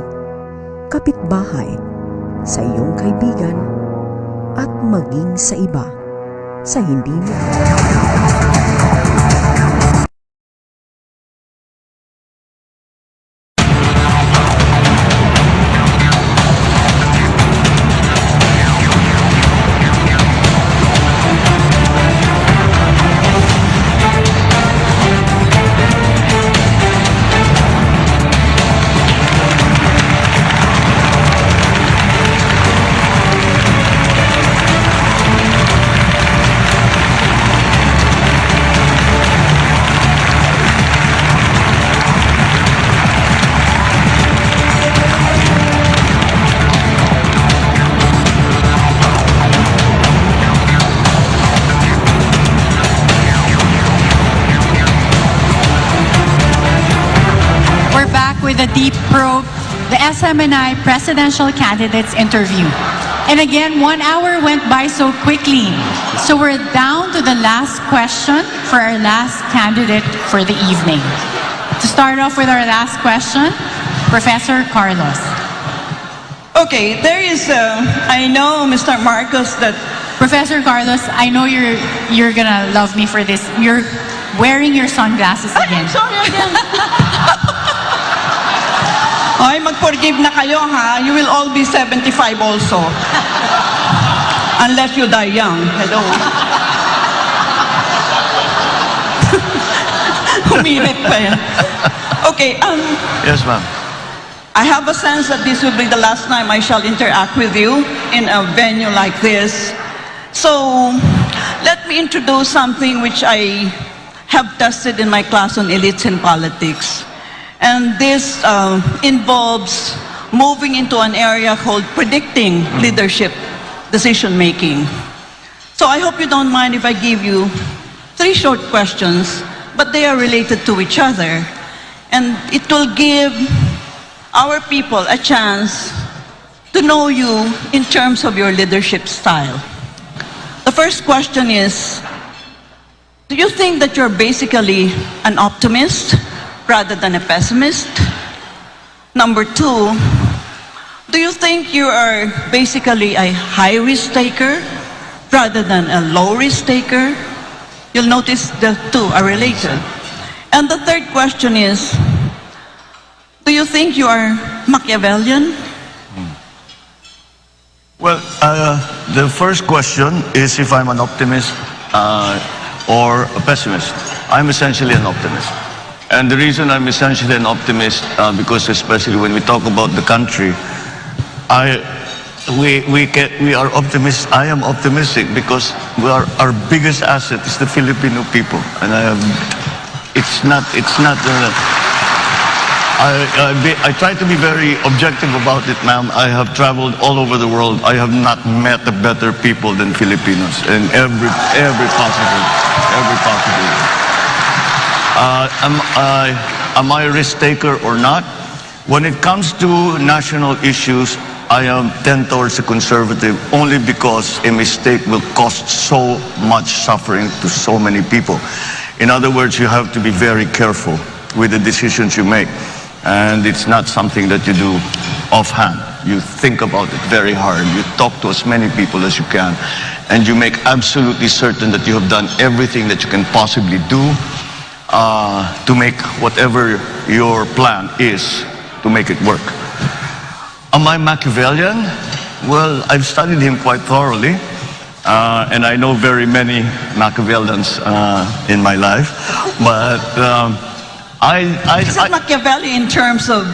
M: kapitbahay, sa iyong kaibigan, at maging sa iba, sa hindi mo.
A: The presidential candidates interview. And again, one hour went by so quickly. So we're down to the last question for our last candidate for the evening. To start off with our last question, Professor Carlos.
D: Okay, there is, uh, I know, Mr. Marcos, that
A: Professor Carlos, I know you're you're gonna love me for this. You're wearing your sunglasses again.
D: sorry again. Ay, mag-forgive na kayo ha. You will all be 75 also. Unless you die young. Hello. Humirit pa yan. Okay, um,
C: Yes, ma'am.
D: I have a sense that this will be the last time I shall interact with you in a venue like this. So, let me introduce something which I have tested in my class on elites in politics. And this uh, involves moving into an area called predicting leadership decision making. So I hope you don't mind if I give you three short questions, but they are related to each other. And it will give our people a chance to know you in terms of your leadership style. The first question is, do you think that you're basically an optimist rather than a pessimist? Number two, do you think you are basically a high risk taker rather than a low risk taker? You'll notice the two are related. And the third question is, do you think you are Machiavellian?
C: Well, uh, the first question is if I'm an optimist uh, or a pessimist. I'm essentially an optimist. And the reason I'm essentially an optimist, uh, because especially when we talk about the country, I, we, we, we are optimists. I am optimistic because we are, our biggest asset is the Filipino people. And I am, it's not, it's not, uh, I, I, be, I try to be very objective about it, ma'am. I have traveled all over the world. I have not met a better people than Filipinos in every, every possible, every possible. Uh, am, I, am I a risk taker or not? When it comes to national issues, I am tend towards a conservative only because a mistake will cost so much suffering to so many people. In other words, you have to be very careful with the decisions you make. And it's not something that you do offhand. You think about it very hard. You talk to as many people as you can. And you make absolutely certain that you have done everything that you can possibly do uh, to make whatever your plan is to make it work. Am I Machiavellian? Well, I've studied him quite thoroughly. Uh, and I know very many Machiavellians uh, in my life. But um, I, I,
D: Is it Machiavelli in terms of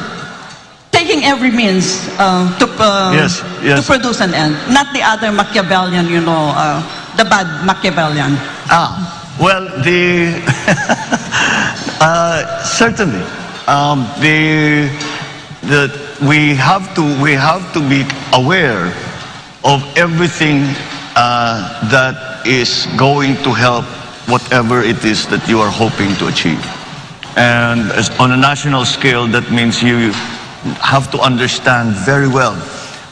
D: taking every means uh, to, uh,
C: Yes, yes.
D: to produce an end? Not the other Machiavellian, you know, uh, the bad Machiavellian.
C: Ah, well, the uh, certainly um, the we have to we have to be aware of everything uh, that is going to help whatever it is that you are hoping to achieve. And on a national scale, that means you have to understand very well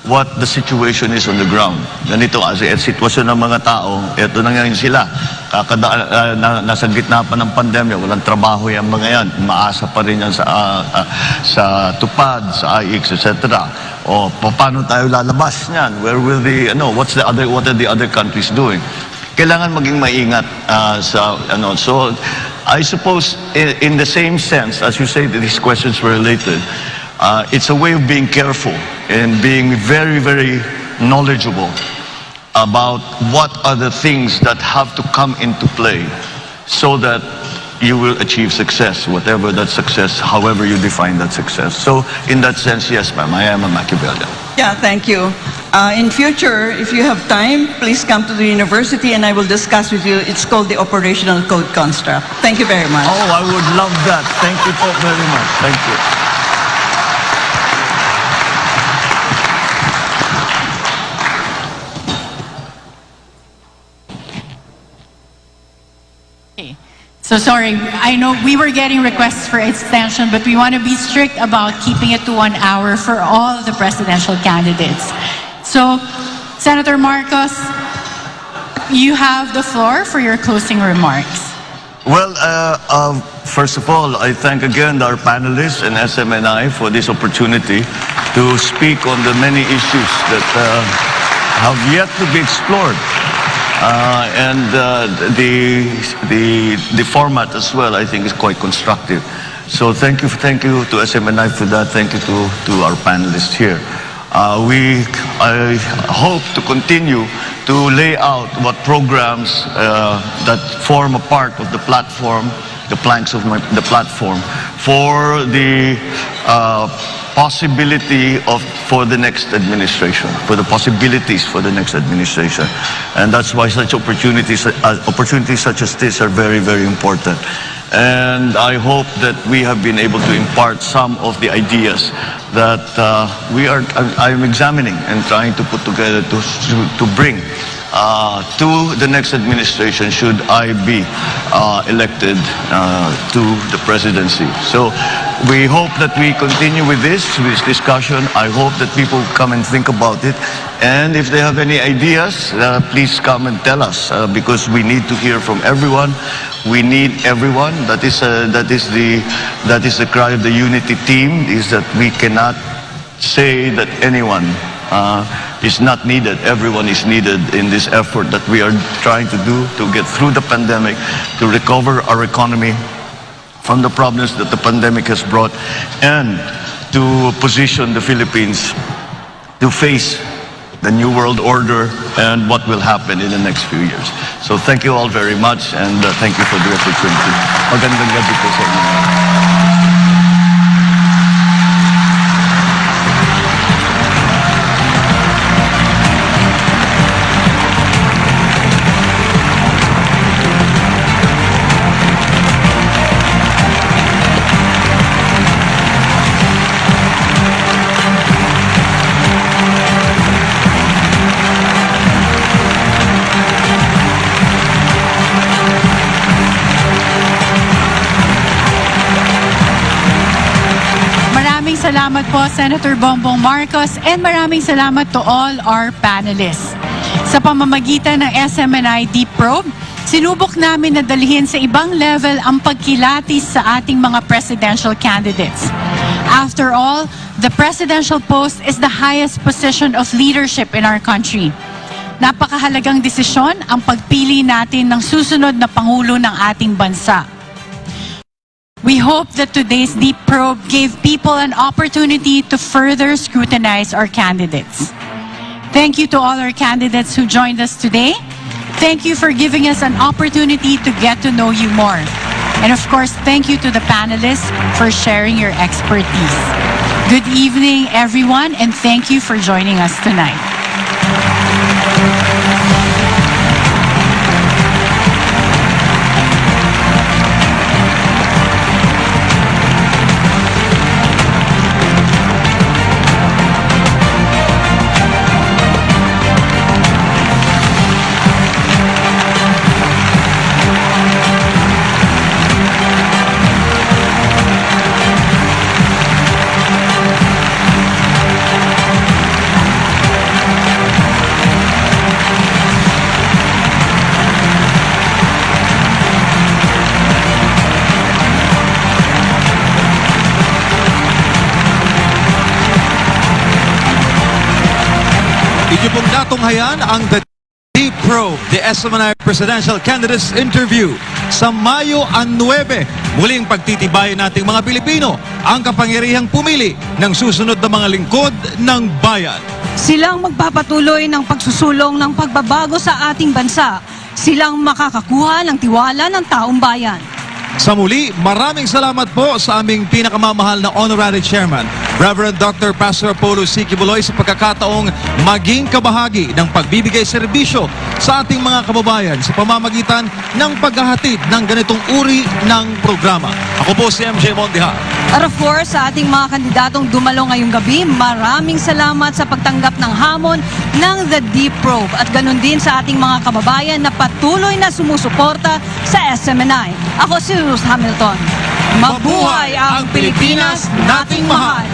C: what the situation is on the ground. Ganito kasi at sitwasyon ng mga tao, eto na ngayon sila. Kakada, ah, na, nasa gitna pa ng pandemya, walang trabaho yung mga yan. Maasa pa rin yan sa, ah, ah, sa tupad, sa IX, etc. O pa- paano tayo lalabas niyan? Where will the, ano, what's the other, what are the other countries doing? kailangan maging maingat ah, sa ano so I suppose in, in the same sense as you say these questions were related uh, it's a way of being careful and being very very knowledgeable about what are the things that have to come into play so that you will achieve success whatever that success however you define that success so in that sense yes ma'am I am a Machiavellian
D: Yeah, thank you. Uh, in future, if you have time, please come to the university and I will discuss with you. It's called the operational code construct. Thank you very much.
C: Oh, I would love that. Thank you po very much. Thank you.
A: So sorry, I know we were getting requests for extension, but we want to be strict about keeping it to one hour for all the presidential candidates. So, Senator Marcos, you have the floor for your closing remarks.
C: Well, uh, um, first of all, I thank again our panelists and SMNI for this opportunity to speak on the many issues that uh, have yet to be explored. Uh, and uh, the, the, the format as well, I think, is quite constructive. So thank you, thank you to SMNI for that. Thank you to, to our panelists here. Uh, we, I hope to continue to lay out what programs uh, that form a part of the platform, the planks of my, the platform, for the uh, possibility of for the next administration, for the possibilities for the next administration, and that's why such opportunities, uh, opportunities such as this are very, very important. And I hope that we have been able to impart some of the ideas that uh, we are, I- I'm examining and trying to put together to, to, to bring uh, to the next administration should I be uh, elected uh, to the presidency. So we hope that we continue with this, this discussion. I hope that people come and think about it. And if they have any ideas, uh, please come and tell us uh, because we need to hear from everyone. We need everyone. That is, uh, that is, the, that is the cry of the unity team, is that we cannot say that anyone uh, is not needed. Everyone is needed in this effort that we are trying to do to get through the pandemic, to recover our economy from the problems that the pandemic has brought, and to position the Philippines to face the new world order and what will happen in the next few years. So thank you all very much and uh, thank you for the opportunity. Magandang gabi po sa inyo.
A: Po, Senator Bongbong Marcos, and maraming salamat to all our panelists. Sa pamamagitan ng SMNI Deep Probe, sinubok namin na dalhin sa ibang level ang pagkilatis sa ating mga presidential candidates. After all, the presidential post is the highest position of leadership in our country. Napakahalagang desisyon ang pagpili natin ng susunod na Pangulo ng ating bansa. We hope that today's deep probe gave people an opportunity to further scrutinize our candidates. Thank you to all our candidates who joined us today. Thank you for giving us an opportunity to get to know you more. And of course, thank you to the panelists for sharing your expertise. Good evening, everyone, and thank you for joining us tonight.
N: Natunghayan ang The Deep Probe, the SMNI Presidential Candidates Interview. Sa Mayo 9, muling pagtitibayan nating mga Pilipino ang kapangyarihang pumili ng susunod na mga lingkod ng bayan.
H: Silang magpapatuloy ng pagsusulong ng pagbabago sa ating bansa. Silang makakakuha ng tiwala ng taong bayan.
N: Sa muli, maraming salamat po sa aming pinakamamahal na Honorary Chairman, Reverend Dr. Pastor Apollo C. Kibuloy sa pagkakataong maging kabahagi ng pagbibigay serbisyo sa ating mga kababayan sa pamamagitan ng paghahatid ng ganitong uri ng programa. Ako po si MJ Mondiha.
H: At of course, sa ating mga kandidatong dumalo ngayong gabi, maraming salamat sa pagtanggap ng hamon ng The Deep Probe at ganun din sa ating mga kababayan na patuloy na sumusuporta sa SMNI. Ako si Ruth Hamilton. Mabuhay ang Pilipinas nating mahal!